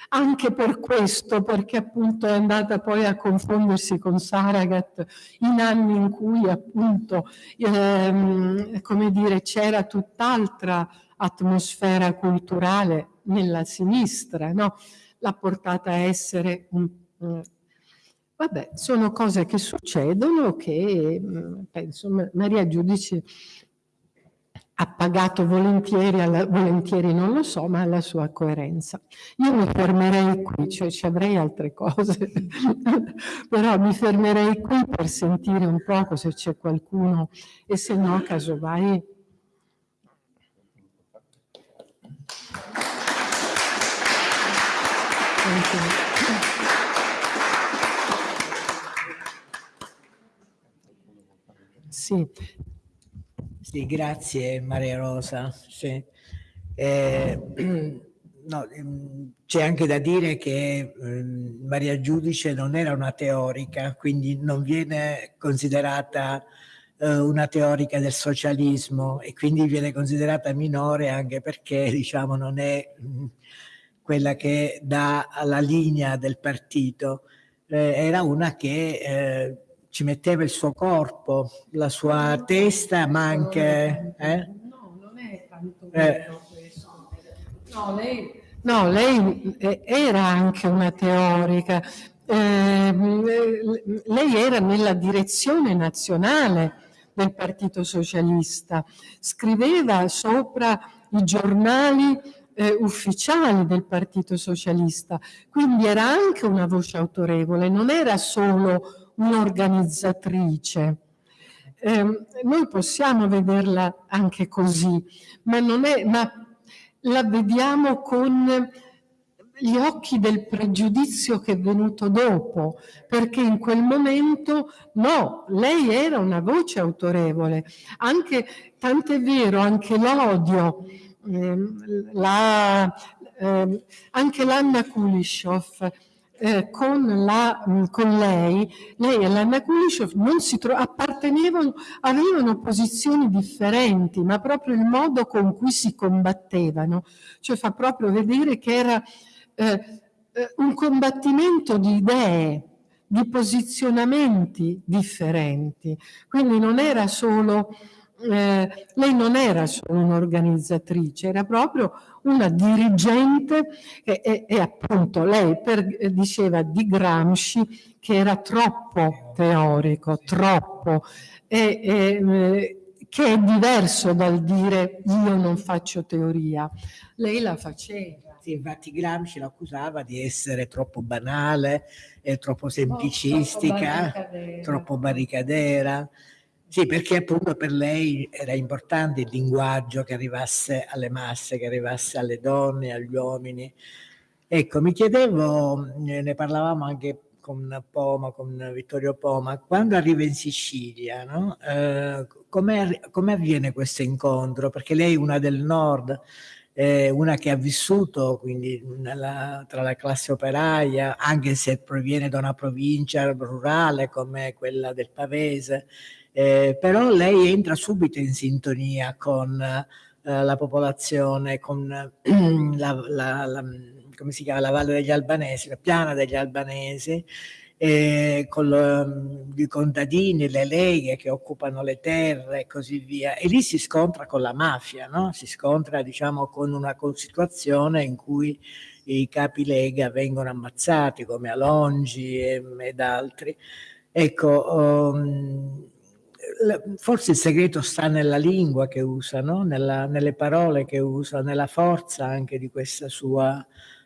anche per questo, perché appunto è andata poi a confondersi con Saragat in anni in cui appunto, ehm, come dire, c'era tutt'altra atmosfera culturale nella sinistra, no? L'ha portata a essere un... Vabbè, sono cose che succedono che mm, penso Maria Giudice ha pagato volentieri, alla, volentieri non lo so, ma alla sua coerenza. Io mi fermerei qui, cioè ci avrei altre cose, però mi fermerei qui per sentire un poco se c'è qualcuno e se no, casomai... Sì, sì, grazie Maria Rosa. Sì. Eh, no, ehm, c'è anche da dire che eh, Maria Giudice non era una teorica, quindi non viene considerata eh, una teorica del socialismo e quindi viene considerata minore anche perché diciamo, non è mh, quella che dà la linea del partito, eh, era una che eh, ci metteva il suo corpo, la sua testa, ma anche... Eh? No, non è tanto eh. questo. No, lei, no, lei era anche una teorica. Eh, lei era nella direzione nazionale del Partito Socialista, scriveva sopra i giornali eh, ufficiali del Partito Socialista, quindi era anche una voce autorevole, non era solo un'organizzatrice. Eh, noi possiamo vederla anche così, ma, è, ma la vediamo con gli occhi del pregiudizio che è venuto dopo, perché in quel momento no, lei era una voce autorevole, anche, tant'è vero, anche l'odio, eh, la, eh, anche l'Anna Kulishov eh, con, la, con, lei, lei e l'Anna Kulishov non si appartenevano, avevano posizioni differenti, ma proprio il modo con cui si combattevano, cioè fa proprio vedere che era eh, eh, un combattimento di idee, di posizionamenti differenti. Quindi non era solo, eh, lei non era solo un'organizzatrice, era proprio una dirigente e, e, e appunto lei per, eh, diceva di Gramsci che era troppo teorico, troppo, e, e, che è diverso dal dire io non faccio teoria. Lei la faceva sì, infatti Gramsci lo accusava di essere troppo banale, eh, troppo semplicistica, oh, troppo, barricadera. Sì, perché appunto per lei era importante il linguaggio che arrivasse alle masse, che arrivasse alle donne, agli uomini. Ecco, mi chiedevo, ne parlavamo anche con Poma, con Vittorio Poma, quando arriva in Sicilia, no? eh, come avviene questo incontro? Perché lei è una del nord, eh, una che ha vissuto quindi nella, tra la classe operaia, anche se proviene da una provincia rurale come quella del Pavese, eh, però lei entra subito in sintonia con eh, la popolazione, con la, la, la, come si chiama, la Valle degli Albanesi, la piana degli Albanesi, eh, con lo, i contadini, le leghe che occupano le terre e così via. E lì si scontra con la mafia, no? si scontra diciamo, con una situazione in cui i capi lega vengono ammazzati come Alongi e, ed altri. Ecco, um, forse il segreto sta nella lingua che usa, no? nella, nelle parole che usa, nella forza anche di, sua,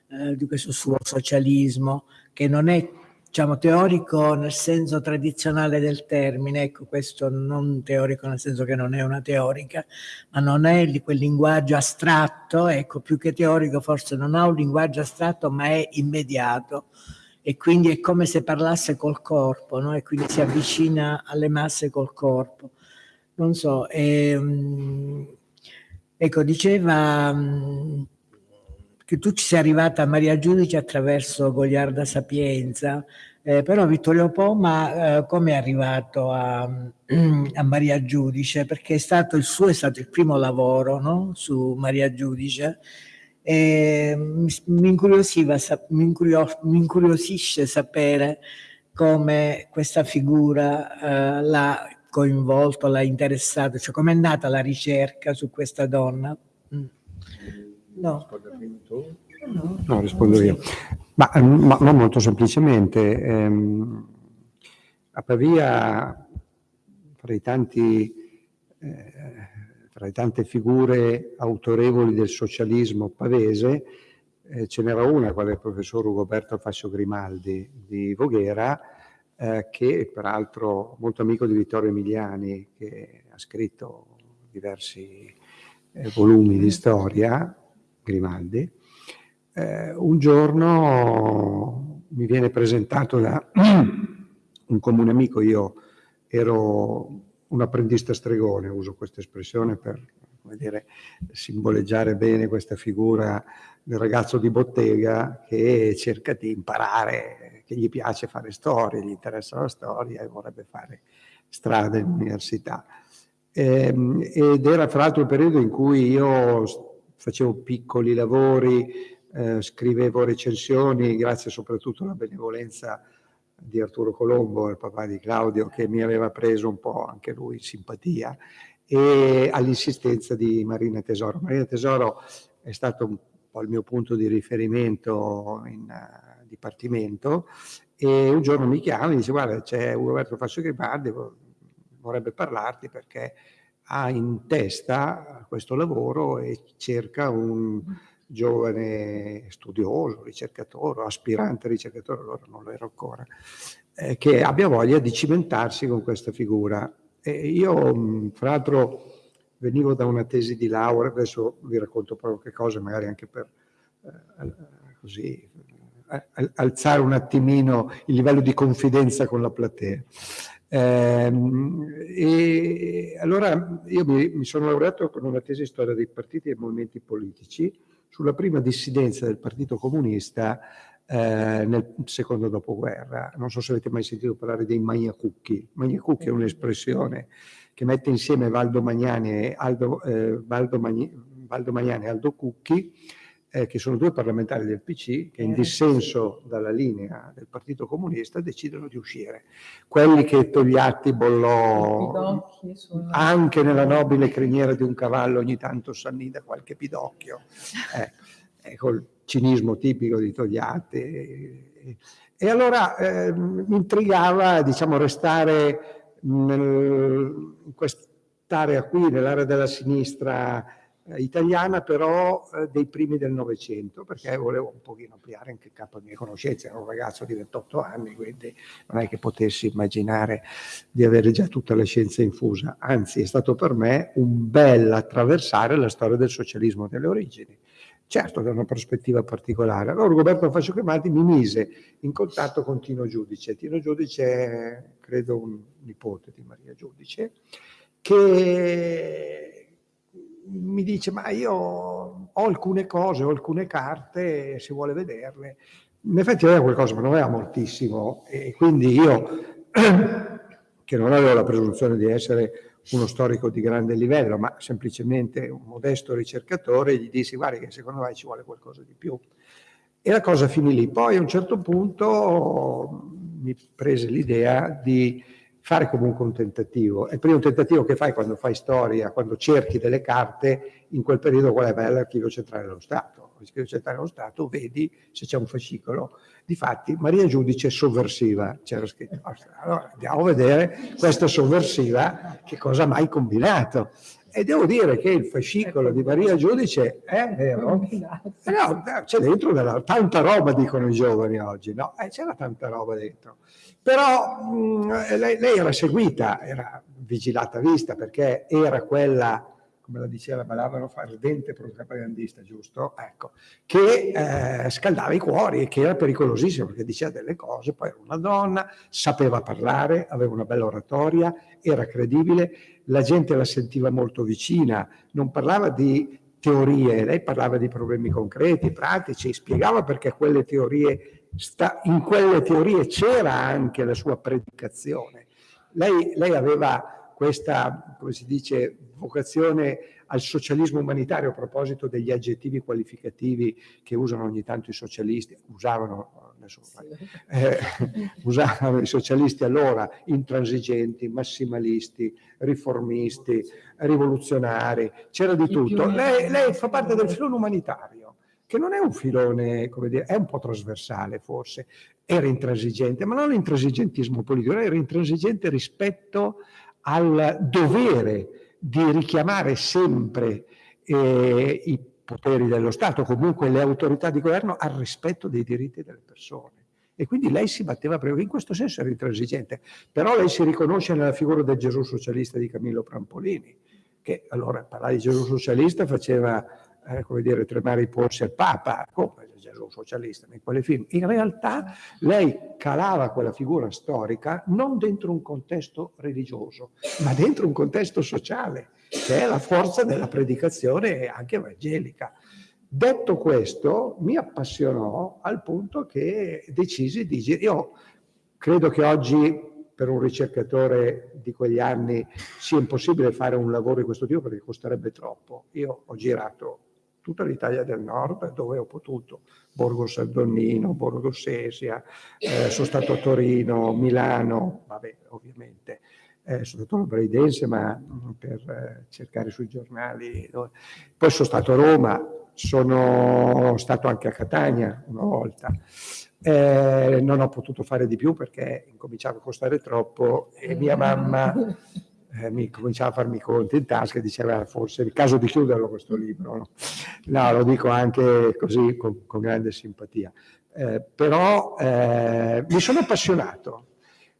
eh, di questo suo socialismo, che non è diciamo, teorico nel senso tradizionale del termine, ecco questo non teorico nel senso che non è una teorica, ma non è di quel linguaggio astratto, ecco più che teorico forse non ha un linguaggio astratto ma è immediato e quindi è come se parlasse col corpo no? e quindi si avvicina alle masse col corpo. Non so, ehm, ecco diceva... Mh, che tu ci sei arrivata a Maria Giudice attraverso Goliarda Sapienza, eh, però Vittorio Poma eh, come è arrivato a, a, Maria Giudice? Perché è stato il suo è stato il primo lavoro no? su Maria Giudice e mi, mi, mi, incurio, mi incuriosisce sapere come questa figura eh, l'ha coinvolto, l'ha interessato, cioè com'è nata la ricerca su questa donna. Mm. No. No, rispondo io. Ma, ma non molto semplicemente. Ehm, a Pavia, fra, tanti, eh, fra le tante figure autorevoli del socialismo pavese, eh, ce n'era una, quale il professor Ugoberto Fascio Grimaldi di Voghera, eh, che peraltro molto amico di Vittorio Emiliani, che ha scritto diversi eh, volumi di storia, Grimaldi, eh, un giorno mi viene presentato da un comune amico, io ero un apprendista stregone, uso questa espressione per dire, simboleggiare bene questa figura del ragazzo di bottega che cerca di imparare, che gli piace fare storia, gli interessa la storia e vorrebbe fare strada in università. Ehm, ed era fra l'altro il periodo in cui io facevo piccoli lavori eh, scrivevo recensioni, grazie soprattutto alla benevolenza di Arturo Colombo, il papà di Claudio, che mi aveva preso un po' anche lui simpatia, e all'insistenza di Marina Tesoro. Marina Tesoro è stato un po' il mio punto di riferimento in uh, dipartimento e un giorno mi chiama e dice guarda c'è Roberto Fascio Grimaldi, vorrebbe parlarti perché ha in testa questo lavoro e cerca un giovane studioso, ricercatore, aspirante ricercatore, allora non lo ero ancora, eh, che abbia voglia di cimentarsi con questa figura. E io, fra l'altro, venivo da una tesi di laurea, adesso vi racconto proprio che cose, magari anche per eh, così alzare un attimino il livello di confidenza con la platea. Eh, e allora io mi, mi, sono laureato con una tesi di storia dei partiti e movimenti politici sulla prima dissidenza del Partito Comunista eh, nel secondo dopoguerra. Non so se avete mai sentito parlare dei Magnacucchi. Magnacucchi è un'espressione che mette insieme Valdo Magnani e Aldo, eh, Valdo, Magni, Valdo Magnani e Aldo Cucchi eh, che sono due parlamentari del PC che in eh, dissenso dalla linea del Partito Comunista decidono di uscire. Quelli che Togliatti bollò anche nella nobile criniera di un cavallo ogni tanto s'annida qualche pidocchio, eh, col cinismo tipico di Togliatti. E, allora eh, mi intrigava diciamo, restare nel, in quest'area qui, nell'area della sinistra eh, italiana però eh, dei primi del Novecento, perché volevo un pochino ampliare anche il campo di mie conoscenze, ero un ragazzo di 28 anni, quindi non è che potessi immaginare di avere già tutta la scienza infusa, anzi è stato per me un bel attraversare la storia del socialismo delle origini. Certo, da una prospettiva particolare. Allora Roberto Fascio Cremati mi mise in contatto con Tino Giudice. Tino Giudice è, credo, un nipote di Maria Giudice, che mi dice ma io ho alcune cose, ho alcune carte, se vuole vederle. In effetti aveva qualcosa, ma non aveva moltissimo e quindi io, che non avevo la presunzione di essere uno storico di grande livello, ma semplicemente un modesto ricercatore, gli dissi guarda che secondo me ci vuole qualcosa di più. E la cosa finì lì. Poi a un certo punto mi prese l'idea di fare comunque un tentativo. È il primo tentativo che fai quando fai storia, quando cerchi delle carte, in quel periodo qual è l'archivio centrale dello Stato. L'archivio centrale dello Stato vedi se c'è un fascicolo. Difatti Maria Giudice sovversiva, c'era scritto. Allora andiamo a vedere questa sovversiva che cosa ha mai combinato. E devo dire che il fascicolo di Maria Giudice è vero. Eh no, c'è dentro della, tanta roba, dicono i giovani oggi, no? Eh, c'era tanta roba dentro. Però mh, mm, lei, lei, era seguita, era vigilata vista perché era quella, come la diceva Balavano, ardente propagandista, giusto? Ecco, che eh, scaldava i cuori e che era pericolosissimo perché diceva delle cose, poi era una donna, sapeva parlare, aveva una bella oratoria, era credibile, la gente la sentiva molto vicina, non parlava di teorie, lei parlava di problemi concreti, pratici, spiegava perché quelle teorie sta, in quelle teorie c'era anche la sua predicazione. Lei, lei aveva questa, come si dice, vocazione al socialismo umanitario a proposito degli aggettivi qualificativi che usano ogni tanto i socialisti, usavano, adesso, eh, usavano i socialisti allora, intransigenti, massimalisti, riformisti, rivoluzionari, c'era di tutto. Lei, lei fa parte del filone umanitario che non è un filone, come dire, è un po' trasversale forse, era intransigente, ma non l'intransigentismo politico, era intransigente rispetto al dovere di richiamare sempre eh, i poteri dello Stato, comunque le autorità di governo, al rispetto dei diritti delle persone. E quindi lei si batteva proprio, in questo senso era intransigente, però lei si riconosce nella figura del Gesù socialista di Camillo Prampolini, che allora parlare di Gesù socialista faceva eh, come dire, tremare i polsi al Papa, come Gesù socialista in quelle film. In realtà lei calava quella figura storica non dentro un contesto religioso, ma dentro un contesto sociale, che è la forza della predicazione anche evangelica. Detto questo, mi appassionò al punto che decisi di girare. Io credo che oggi per un ricercatore di quegli anni sia impossibile fare un lavoro di questo tipo perché costerebbe troppo. Io ho girato tutta l'Italia del Nord dove ho potuto, Borgo Saldonnino, Borgo Sesia, eh, sono stato a Torino, Milano, vabbè ovviamente, eh, sono stato a Braidense ma mm, per eh, cercare sui giornali, poi sono stato a Roma, sono stato anche a Catania una volta, eh, non ho potuto fare di più perché incominciava a costare troppo e mia mamma eh, mi cominciava a farmi conti in tasca e diceva forse è il caso di chiuderlo questo libro. No, no lo dico anche così con, con grande simpatia. Eh, però eh, mi sono appassionato,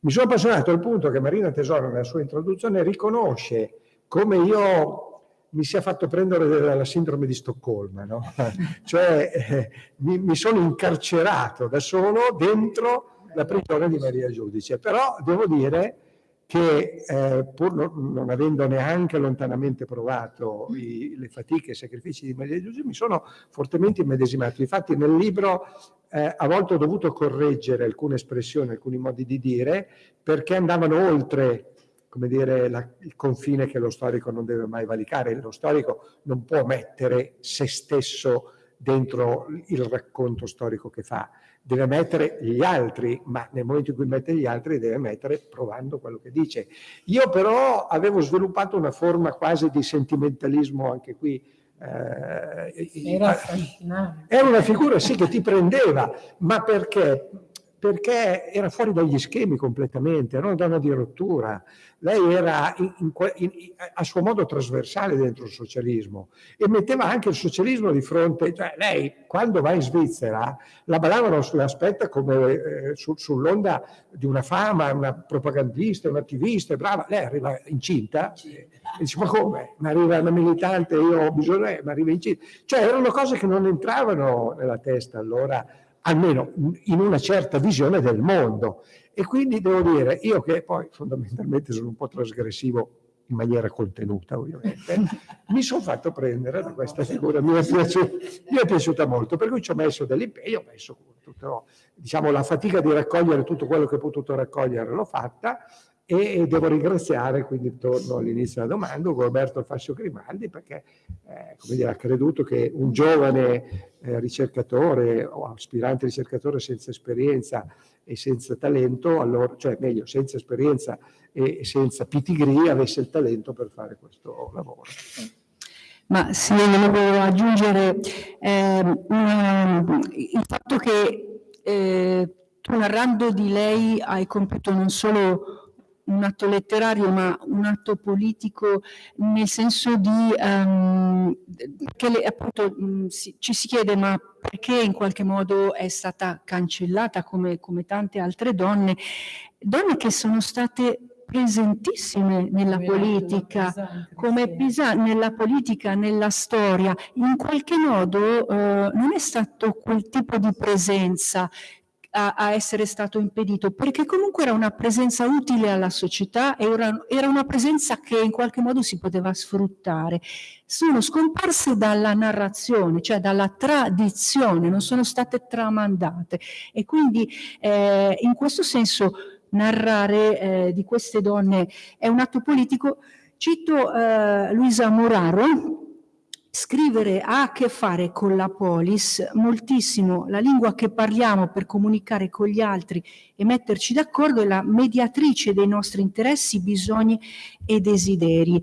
mi sono appassionato al punto che Marina Tesoro nella sua introduzione riconosce come io mi sia fatto prendere dalla sindrome di Stoccolma, no? cioè eh, mi, mi, sono incarcerato da solo dentro la prigione di Maria Giudice, però devo dire che eh, pur non, non, avendo neanche lontanamente provato i, le fatiche e i sacrifici di Maria Giudice, mi sono fortemente immedesimato. Infatti nel libro eh, a volte ho dovuto correggere alcune espressioni, alcuni modi di dire, perché andavano oltre come dire, la, il confine che lo storico non deve mai valicare. Lo storico non può mettere se stesso dentro il racconto storico che fa, deve mettere gli altri, ma nel momento in cui mette gli altri deve mettere provando quello che dice. Io però avevo sviluppato una forma quasi di sentimentalismo anche qui, eh, era, era una figura sì che ti prendeva, ma perché? Perché era fuori dagli schemi completamente, era una donna di rottura, lei era in, in, in, a suo modo trasversale dentro il socialismo e metteva anche il socialismo di fronte, cioè lei quando va in Svizzera la ballavano sull'aspetta come eh, su, sull'onda di una fama, una propagandista, un'attivista, brava, lei arriva incinta e dice ma come? Mi arriva una militante, io ho bisogno, mi arriva incinta. Cioè erano cose che non entravano nella testa allora almeno in una certa visione del mondo. E quindi devo dire, io che poi fondamentalmente sono un po' trasgressivo in maniera contenuta ovviamente, mi sono fatto prendere da questa figura, mi è, piaciuta, mi è piaciuta molto, per cui ci ho messo dell'impegno, ho messo tutto, diciamo, la fatica di raccogliere tutto quello che ho potuto raccogliere l'ho fatta, e devo ringraziare, quindi torno all'inizio della domanda, Roberto Fascio Grimaldi perché eh, dire, ha creduto che un giovane eh, ricercatore o aspirante ricercatore senza esperienza e senza talento, allora, cioè meglio senza esperienza e senza pitigree avesse il talento per fare questo lavoro. Ma sì, volevo aggiungere eh, un, il fatto che eh, tu narrando di lei hai compiuto non solo un atto letterario ma un atto politico nel senso di um, che le, appunto mh, mm, si, ci si chiede ma perché in qualche modo è stata cancellata come, come tante altre donne, donne che sono state presentissime nella come politica, come Pisa, nella politica, nella storia, in qualche modo eh, non è stato quel tipo di presenza a, a, essere stato impedito, perché comunque era una presenza utile alla società, era, era una presenza che in qualche modo si poteva sfruttare. Sono scomparse dalla narrazione, cioè dalla tradizione, non sono state tramandate e quindi eh, in questo senso narrare eh, di queste donne è un atto politico. Cito eh, Luisa Moraro, Scrivere ha a che fare con la polis moltissimo, la lingua che parliamo per comunicare con gli altri e metterci d'accordo è la mediatrice dei nostri interessi, bisogni e desideri.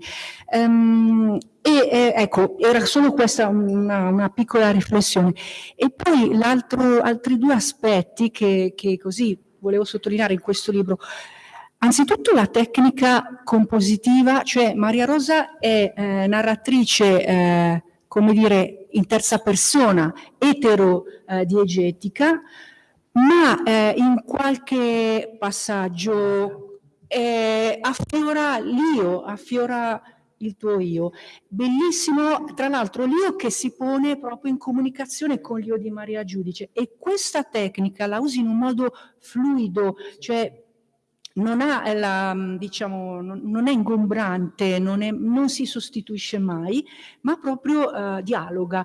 Um, e eh, ecco, era solo questa una, una piccola riflessione. E poi altri due aspetti che, che così volevo sottolineare in questo libro. Anzitutto la tecnica compositiva, cioè Maria Rosa è eh, narratrice, eh, come dire, in terza persona, etero-diegetica, eh, ma eh, in qualche passaggio eh, affiora l'io, affiora il tuo io. Bellissimo, tra l'altro l'io che si pone proprio in comunicazione con l'io di Maria Giudice e questa tecnica la usi in un modo fluido, cioè non, la, diciamo, non è ingombrante, non, è, non, si sostituisce mai, ma proprio uh, dialoga.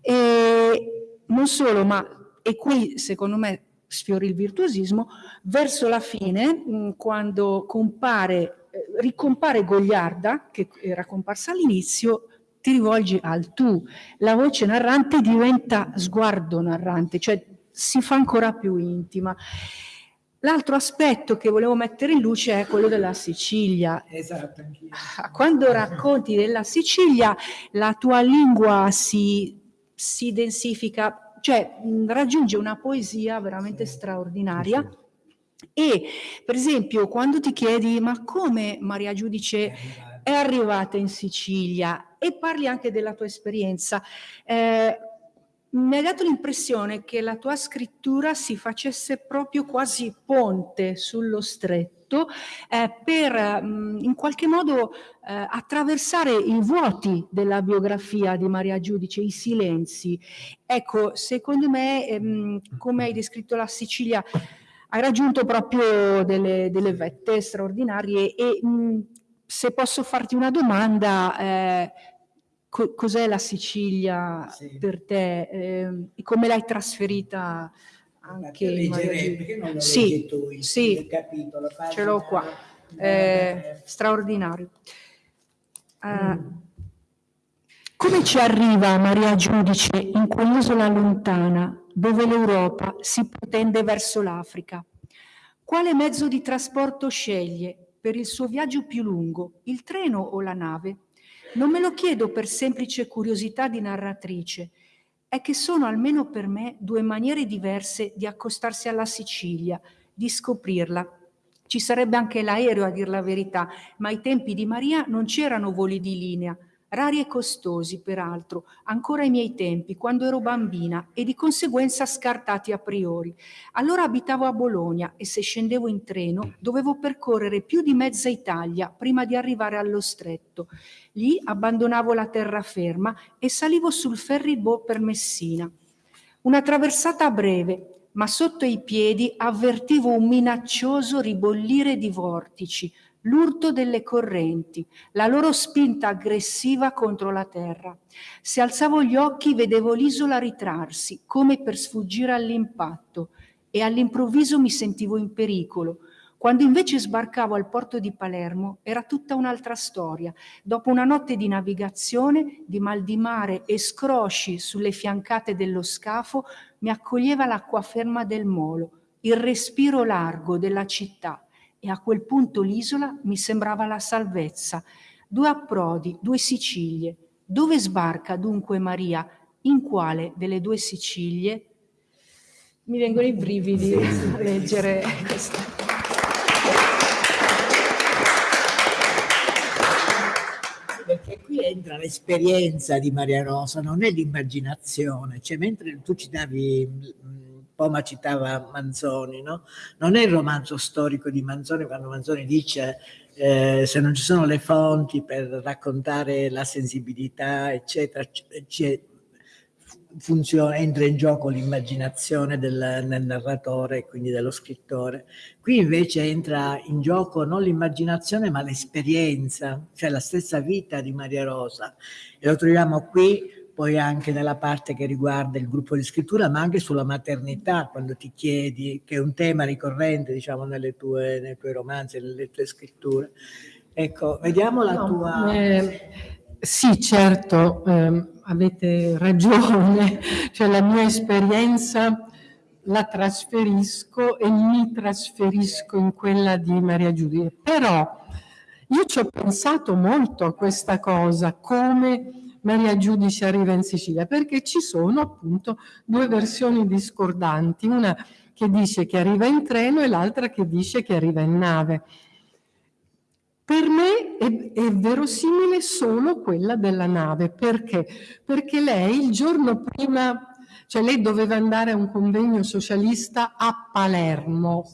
E non solo, ma e qui secondo me sfiori il virtuosismo, verso la fine, mh, quando compare, eh, ricompare Gogliarda, che era comparsa all'inizio, ti rivolgi al tu. La voce narrante diventa sguardo narrante, cioè si fa ancora più intima. L'altro aspetto che volevo mettere in luce è quello della Sicilia. Esatto, anch'io. Quando racconti della Sicilia, la tua lingua si, si densifica, cioè mh, raggiunge una poesia veramente Sì. straordinaria. Sì. E per esempio, quando ti chiedi ma come Maria Giudice è arrivata in Sicilia e parli anche della tua esperienza, eh, mi hai dato l'impressione che la tua scrittura si facesse proprio quasi ponte sullo stretto eh, per mh, in qualche modo eh, attraversare i vuoti della biografia di Maria Giudice, i silenzi. Ecco, secondo me, ehm, come hai descritto la Sicilia, hai raggiunto proprio delle, delle vette straordinarie e mh, se posso farti una domanda, eh, co- cos'è la Sicilia Sì. per te eh, e come l'hai trasferita anche leggerei, perché non lo Sì, tu il, sì. il capitolo? Ce l'ho qua. Eh, straordinario. Eh, come ci arriva Maria Giudice in quell'isola lontana dove l'Europa si protende verso l'Africa? Quale mezzo di trasporto sceglie per il suo viaggio più lungo, il treno o la nave? Non me lo chiedo per semplice curiosità di narratrice, è che sono almeno per me due maniere diverse di accostarsi alla Sicilia, di scoprirla. Ci sarebbe anche l'aereo a dir la verità, ma ai tempi di Maria non c'erano voli di linea, rari e costosi peraltro, ancora ai miei tempi, quando ero bambina e di conseguenza scartati a priori. Allora abitavo a Bologna e se scendevo in treno dovevo percorrere più di mezza Italia prima di arrivare allo stretto. Lì abbandonavo la terraferma e salivo sul ferryboat per Messina. Una traversata breve, ma sotto i piedi avvertivo un minaccioso ribollire di vortici, l'urto delle correnti, la loro spinta aggressiva contro la terra. Se alzavo gli occhi vedevo l'isola ritrarsi, come per sfuggire all'impatto, e all'improvviso mi sentivo in pericolo. Quando invece sbarcavo al porto di Palermo era tutta un'altra storia. Dopo una notte di navigazione, di mal di mare e scrosci sulle fiancate dello scafo, mi accoglieva l'acquaferma del molo, il respiro largo della città e a quel punto l'isola mi sembrava la salvezza. Due approdi, due Sicilie. Dove sbarca dunque Maria? In quale delle due Sicilie? Mi vengono i brividi a leggere questo. Perché qui entra l'esperienza di Maria Rosa, non è l'immaginazione, cioè mentre tu citavi, mh, Poma citava Manzoni, no? non è il romanzo storico di Manzoni quando Manzoni dice eh, se non ci sono le fonti per raccontare la sensibilità, eccetera, funziona, entra in gioco l'immaginazione del, del narratore quindi dello scrittore. Qui invece entra in gioco non l'immaginazione ma l'esperienza, cioè la stessa vita di Maria Rosa. E lo troviamo qui poi anche nella parte che riguarda il gruppo di scrittura, ma anche sulla maternità, quando ti chiedi, che è un tema ricorrente, diciamo, nelle tue, nei tuoi romanzi, nelle tue scritture. Ecco, vediamo la No, tua... eh, sì, certo, ehm, avete ragione, cioè la mia esperienza la trasferisco e mi trasferisco in quella di Maria Giudia, però io ci ho pensato molto a questa cosa, come Maria Giudice arriva in Sicilia, perché ci sono appunto due versioni discordanti, una che dice che arriva in treno e l'altra che dice che arriva in nave. Per me è, è, verosimile solo quella della nave, perché? Perché lei il giorno prima, cioè lei doveva andare a un convegno socialista a Palermo.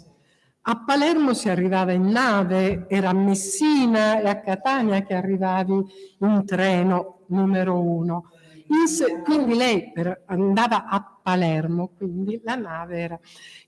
A Palermo si arrivava in nave, era a Messina e a Catania che arrivavi in treno numero uno. In quindi lei per, andava a Palermo, quindi la nave era.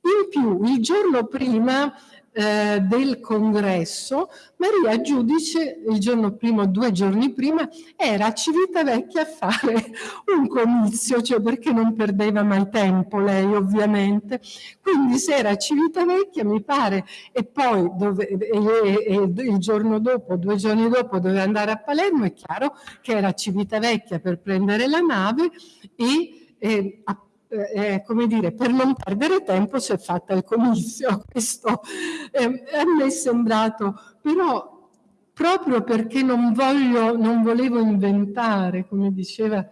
In più, il giorno prima eh, del congresso, Maria Giudice, il giorno prima, due giorni prima, era a Civitavecchia a fare un comizio, cioè perché non perdeva mai tempo lei ovviamente. Quindi se era a Civitavecchia, mi pare, e poi dove, e, e, e il giorno dopo, due giorni dopo, doveva andare a Palermo, è chiaro che era a Civitavecchia per prendere la nave e, e a eh, come dire, per non perdere tempo si è fatta il comizio. Questo eh, a me è sembrato, però proprio perché non, voglio, non volevo inventare, come diceva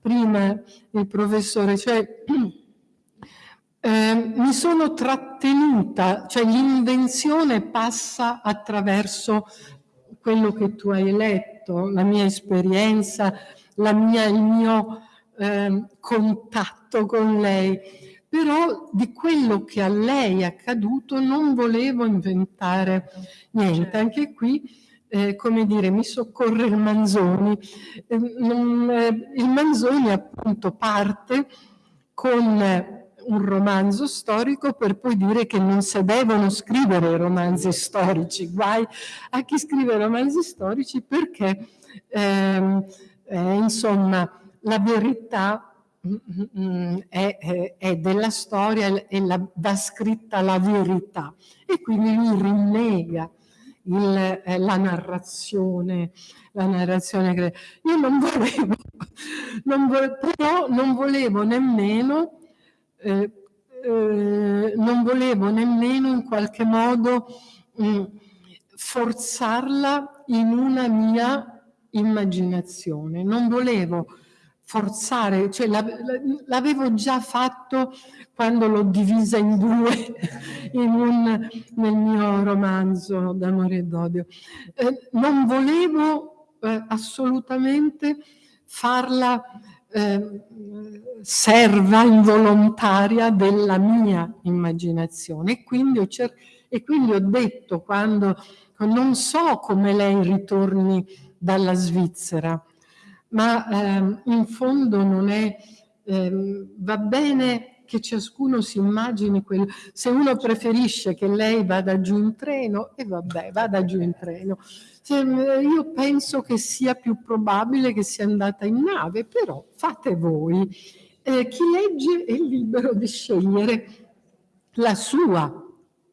prima il professore, cioè eh, mi sono trattenuta, cioè l'invenzione passa attraverso quello che tu hai letto, la mia esperienza, la mia, il mio eh, contatto con lei, però di quello che a lei è accaduto non volevo inventare niente. Certo. Anche qui, eh, come dire, mi soccorre il Manzoni. Eh, non, eh, il Manzoni appunto parte con un romanzo storico per poi dire che non si devono scrivere romanzi storici, guai a chi scrive romanzi storici perché ehm, eh, insomma la verità mm, mm, mm, è, è, della storia e la, va scritta la verità. E quindi lui rinnega il, eh, la narrazione, la narrazione io non volevo, non volevo, però non volevo nemmeno eh, eh, non volevo nemmeno in qualche modo mh, forzarla in una mia immaginazione, non volevo forzare, cioè l'avevo già fatto quando l'ho divisa in due in un, nel mio romanzo d'amore e d'odio. Eh, non volevo eh, assolutamente farla eh, serva involontaria della mia immaginazione e quindi ho, e quindi ho detto quando non so come lei ritorni dalla Svizzera, ma ehm, in fondo non è, ehm, va bene che ciascuno si immagini quello, se uno preferisce che lei vada giù in treno, e vabbè, vada giù in treno. Se, io penso che sia più probabile che sia andata in nave, però fate voi. Eh, chi legge è libero di scegliere la sua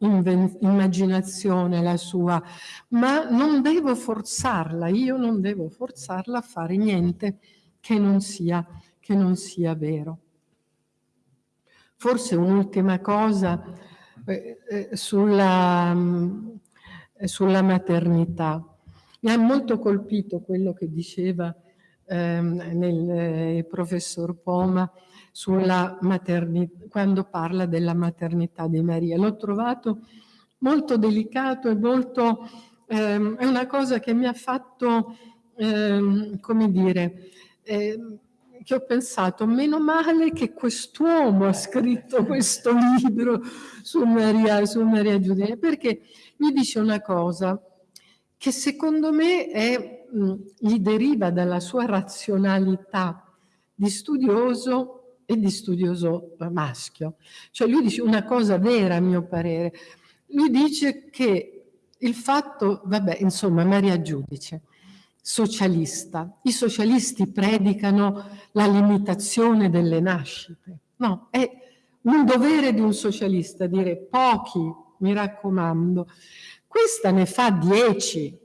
immaginazione la sua, ma non devo forzarla, io non devo forzarla a fare niente che non sia, che non sia vero. Forse un'ultima cosa eh, eh, sulla, eh, sulla maternità. Mi ha molto colpito quello che diceva ehm, nel, eh, il professor Poma sulla maternità, quando parla della maternità di Maria. L'ho trovato molto delicato e molto, ehm, è una cosa che mi ha fatto, ehm, come dire, eh, che ho pensato, meno male che quest'uomo ha scritto questo libro su Maria, su Maria Giudice, perché mi dice una cosa che secondo me è, mh, gli deriva dalla sua razionalità di studioso e di studioso maschio. Cioè lui dice una cosa vera a mio parere. Lui dice che il fatto, vabbè, insomma, Maria Giudice, socialista, i socialisti predicano la limitazione delle nascite. No, è un dovere di un socialista dire pochi, mi raccomando. Questa ne fa dieci,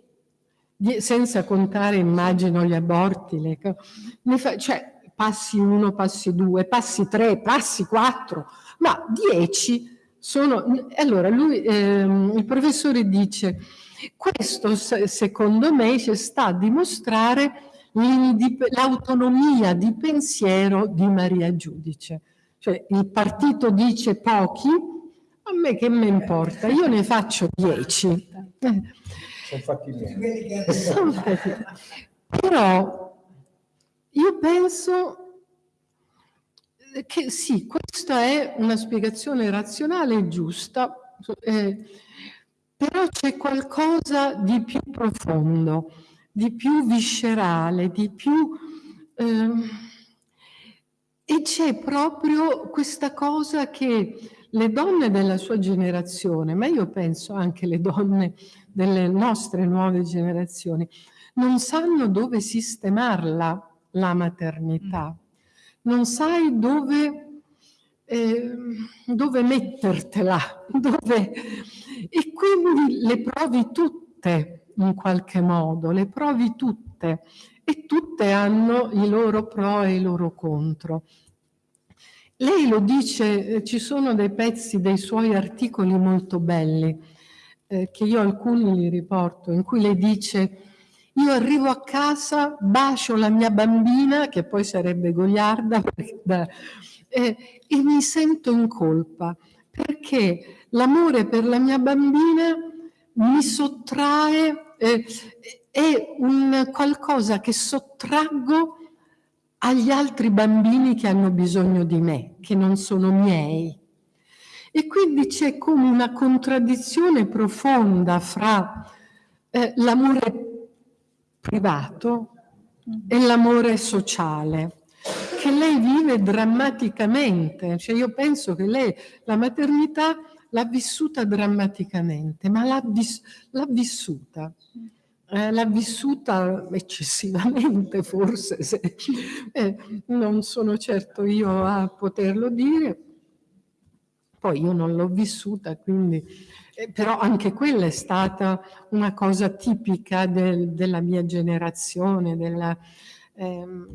senza contare, immagino, gli aborti. Le, fa, cioè, passi uno, passi due, passi tre, passi quattro, ma dieci sono... Allora, lui, ehm, il professore dice, questo secondo me ci sta a dimostrare l'autonomia di pensiero di Maria Giudice. Cioè il partito dice pochi, a me che me importa, io ne faccio dieci. Sono fatti bene. Però io penso che sì, questa è una spiegazione razionale e giusta, eh, però c'è qualcosa di più profondo, di più viscerale, di più... Eh, e c'è proprio questa cosa che le donne della sua generazione, ma io penso anche le donne delle nostre nuove generazioni, non sanno dove sistemarla la maternità, non sai dove, eh, dove mettertela, dove... e quindi le provi tutte in qualche modo, le provi tutte e tutte hanno i loro pro e i loro contro. Lei lo dice, eh, ci sono dei pezzi dei suoi articoli molto belli, eh, che io alcuni li riporto, in cui lei dice io arrivo a casa, bacio la mia bambina, che poi sarebbe Goliarda, eh, e mi sento in colpa, perché l'amore per la mia bambina mi sottrae, eh, è un qualcosa che sottraggo agli altri bambini che hanno bisogno di me, che non sono miei. E quindi c'è come una contraddizione profonda fra eh, l'amore privato e l'amore sociale che lei vive drammaticamente. Cioè io penso che lei la maternità l'ha vissuta drammaticamente, ma l'ha, vis- vissuta. Eh, l'ha vissuta eccessivamente forse, se, eh, non sono certo io a poterlo dire, poi io non l'ho vissuta, quindi, eh, però anche quella è stata una cosa tipica del, della mia generazione, della, ehm,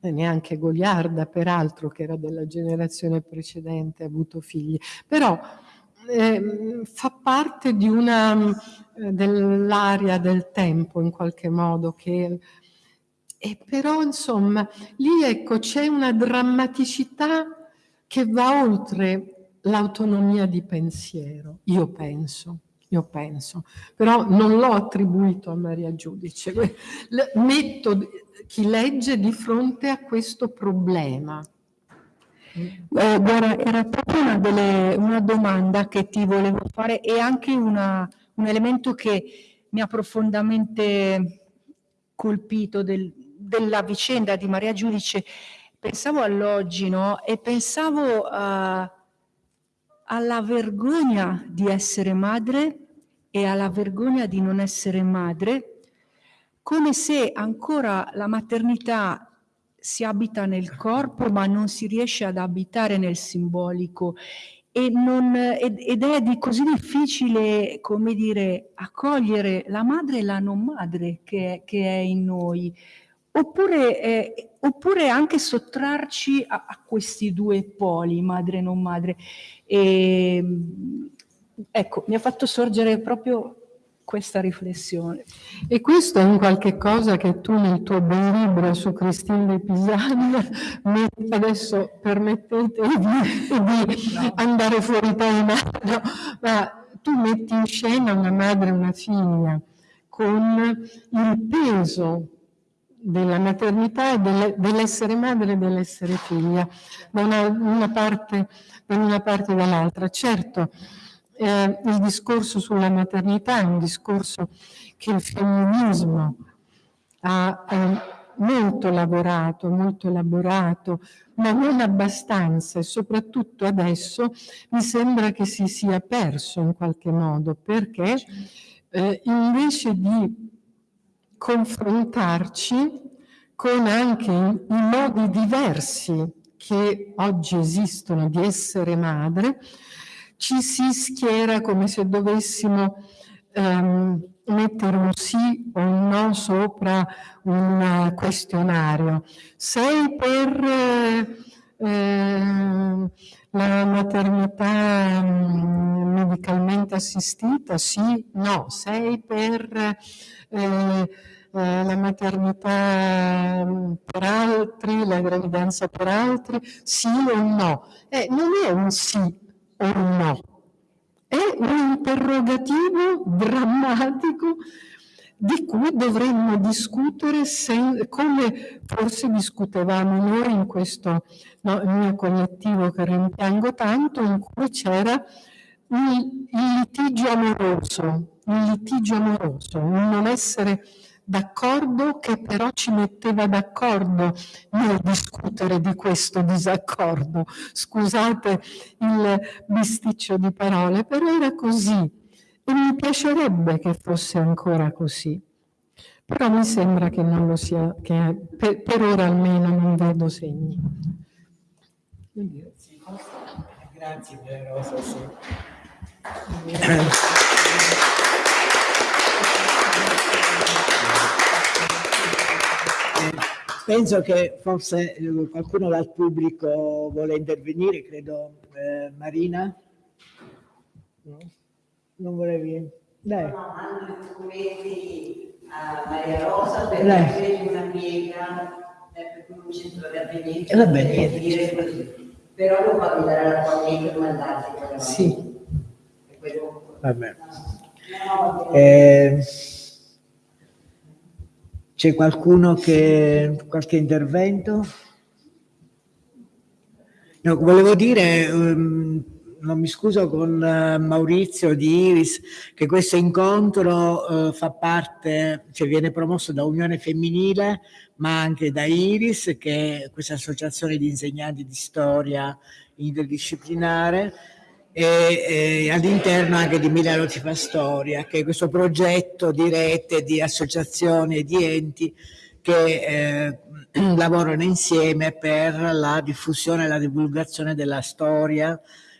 neanche Goliarda peraltro che era della generazione precedente ha avuto figli, però eh, fa parte di una eh, dell'area del tempo in qualche modo che e però insomma lì ecco c'è una drammaticità che va oltre l'autonomia di pensiero io penso io penso però non l'ho attribuito a Maria Giudice metto chi legge di fronte a questo problema eh, guarda, era proprio una, delle, una, domanda che ti volevo fare e anche una, un elemento che mi ha profondamente colpito del, della vicenda di Maria Giudice. Pensavo all'oggi, no? E pensavo uh, alla vergogna di essere madre e alla vergogna di non essere madre, come se ancora la maternità si abita nel corpo ma non si riesce ad abitare nel simbolico. Non, ed, ed, è di così difficile, come dire, accogliere la madre e la non madre che, che è in noi, oppure, eh, oppure anche sottrarci a, a, questi due poli, madre e non madre. E, ecco, mi ha fatto sorgere proprio questa riflessione. E questo è un qualche cosa che tu nel tuo bel libro su Cristina de Pisan, adesso permettete di, di no. andare fuori tema, no, ma tu metti in scena una madre e una figlia con il peso della maternità e dell'essere madre e dell'essere figlia, da una, una parte, da una parte e dall'altra. Certo, eh, il discorso sulla maternità è un discorso che il femminismo ha eh, molto lavorato, molto elaborato, ma non abbastanza e soprattutto adesso mi sembra che si sia perso in qualche modo perché eh, invece di confrontarci con anche i, modi diversi che oggi esistono di essere madre, ci si schiera come se dovessimo um, mettere un sì o un no sopra un questionario. Sei per eh, la maternità um, medicalmente assistita? Sì, no. Sei per eh, la maternità per altri, la gravidanza per altri? Sì o no? Eh, non è un sì o no? È un interrogativo drammatico di cui dovremmo discutere se, come forse discutevamo noi in questo no, mio collettivo che rimpiango tanto, in cui c'era il, il litigio amoroso, il litigio amoroso, il non essere d'accordo che però ci metteva d'accordo nel discutere di questo disaccordo. Scusate il bisticcio di parole, però era così e mi piacerebbe che fosse ancora così. Però mi sembra che non lo sia, che per, per ora almeno non vedo segni. Grazie Rosa. Sì. Penso che forse eh, qualcuno dal pubblico vuole intervenire, credo eh, Marina. No? Non volevi? Dai. No, mando i documenti a Maria Rosa per avere una piega eh, per un centro di avvenimento. Va bene. Però lo fa dare la tua per mandarti. Sì. Va bene. Eh, c'è qualcuno che qualche intervento? No, volevo dire, um, non mi scuso con uh, Maurizio di Iris, che questo incontro uh, fa parte, cioè viene promosso da Unione Femminile, ma anche da Iris, che è questa associazione di insegnanti di storia interdisciplinare, e, e all'interno anche di Milano ci fa storia, che è questo progetto di rete di associazioni e di enti che eh, lavorano insieme per la diffusione e la divulgazione della storia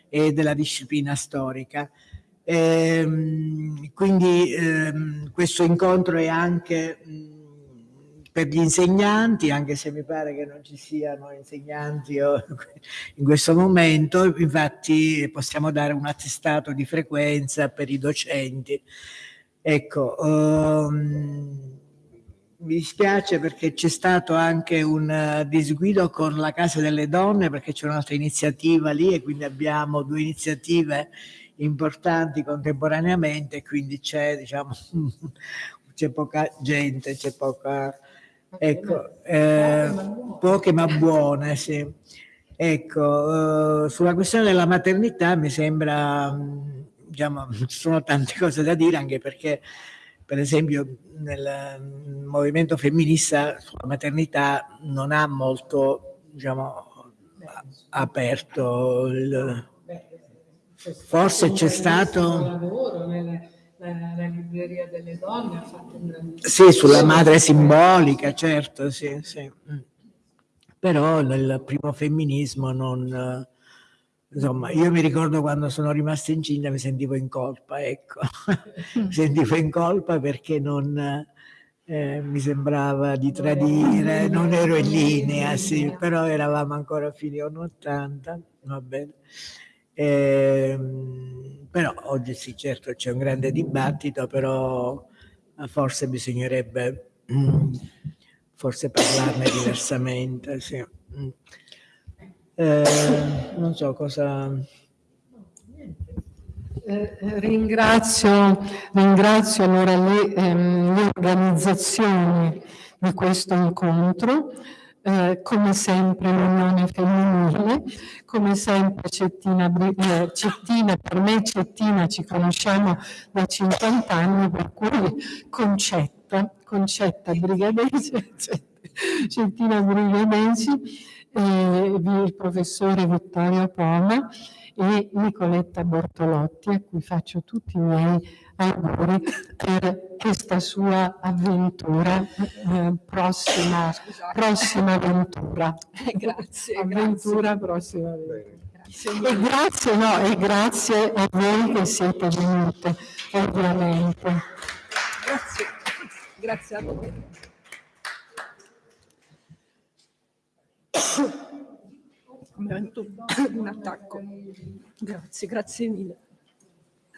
e della disciplina storica. E, ehm, quindi ehm, questo incontro è anche per gli insegnanti, anche se mi pare che non ci siano insegnanti in questo momento, infatti possiamo dare un attestato di frequenza per i docenti. Ecco, um, mi dispiace perché c'è stato anche un disguido con la Casa delle Donne perché c'è un'altra iniziativa lì e quindi abbiamo due iniziative importanti contemporaneamente quindi c'è diciamo poca gente, c'è poca Ecco, eh, poche ma buone, sì. Ecco, eh, sulla questione della maternità mi sembra, mm, diciamo, ci sono tante cose da dire anche perché, per esempio, nel movimento femminista sulla maternità non ha molto, diciamo, aperto il... Forse c'è stato la, libreria delle donne ha fatto un grandissimo... Sì, sulla madre simbolica, certo, sì, sì. Mm. Però nel primo femminismo non... Insomma, io mi ricordo quando sono rimasta incinta mi sentivo in colpa, ecco. mi sentivo in colpa perché non... Eh, mi sembrava di tradire, non ero in linea, sì, però eravamo ancora a fine anni 80, va bene. Eh, però oggi sì, certo c'è un grande dibattito, però eh, forse bisognerebbe forse parlarne diversamente. Sì. Eh, non so cosa... Eh, ringrazio, ringrazio allora le, ehm, le organizzazioni di questo incontro eh, come sempre l'unione femminile, come sempre Cettina, eh, Cettina, per me Cettina ci conosciamo da 50 anni, per cui Concetta, Concetta Brigadesi, Cettina Brigadesi, eh, il professore Vittorio Poma e Nicoletta Bortolotti, a cui faccio tutti i miei auguri per questa sua avventura, eh, prossima, prossima avventura. Grazie. Avventura, grazie. prossima avventura. Grazie. E grazie, no, e grazie a voi che siete venute, ovviamente. Grazie, grazie a voi. Come un attacco. Grazie, grazie mille.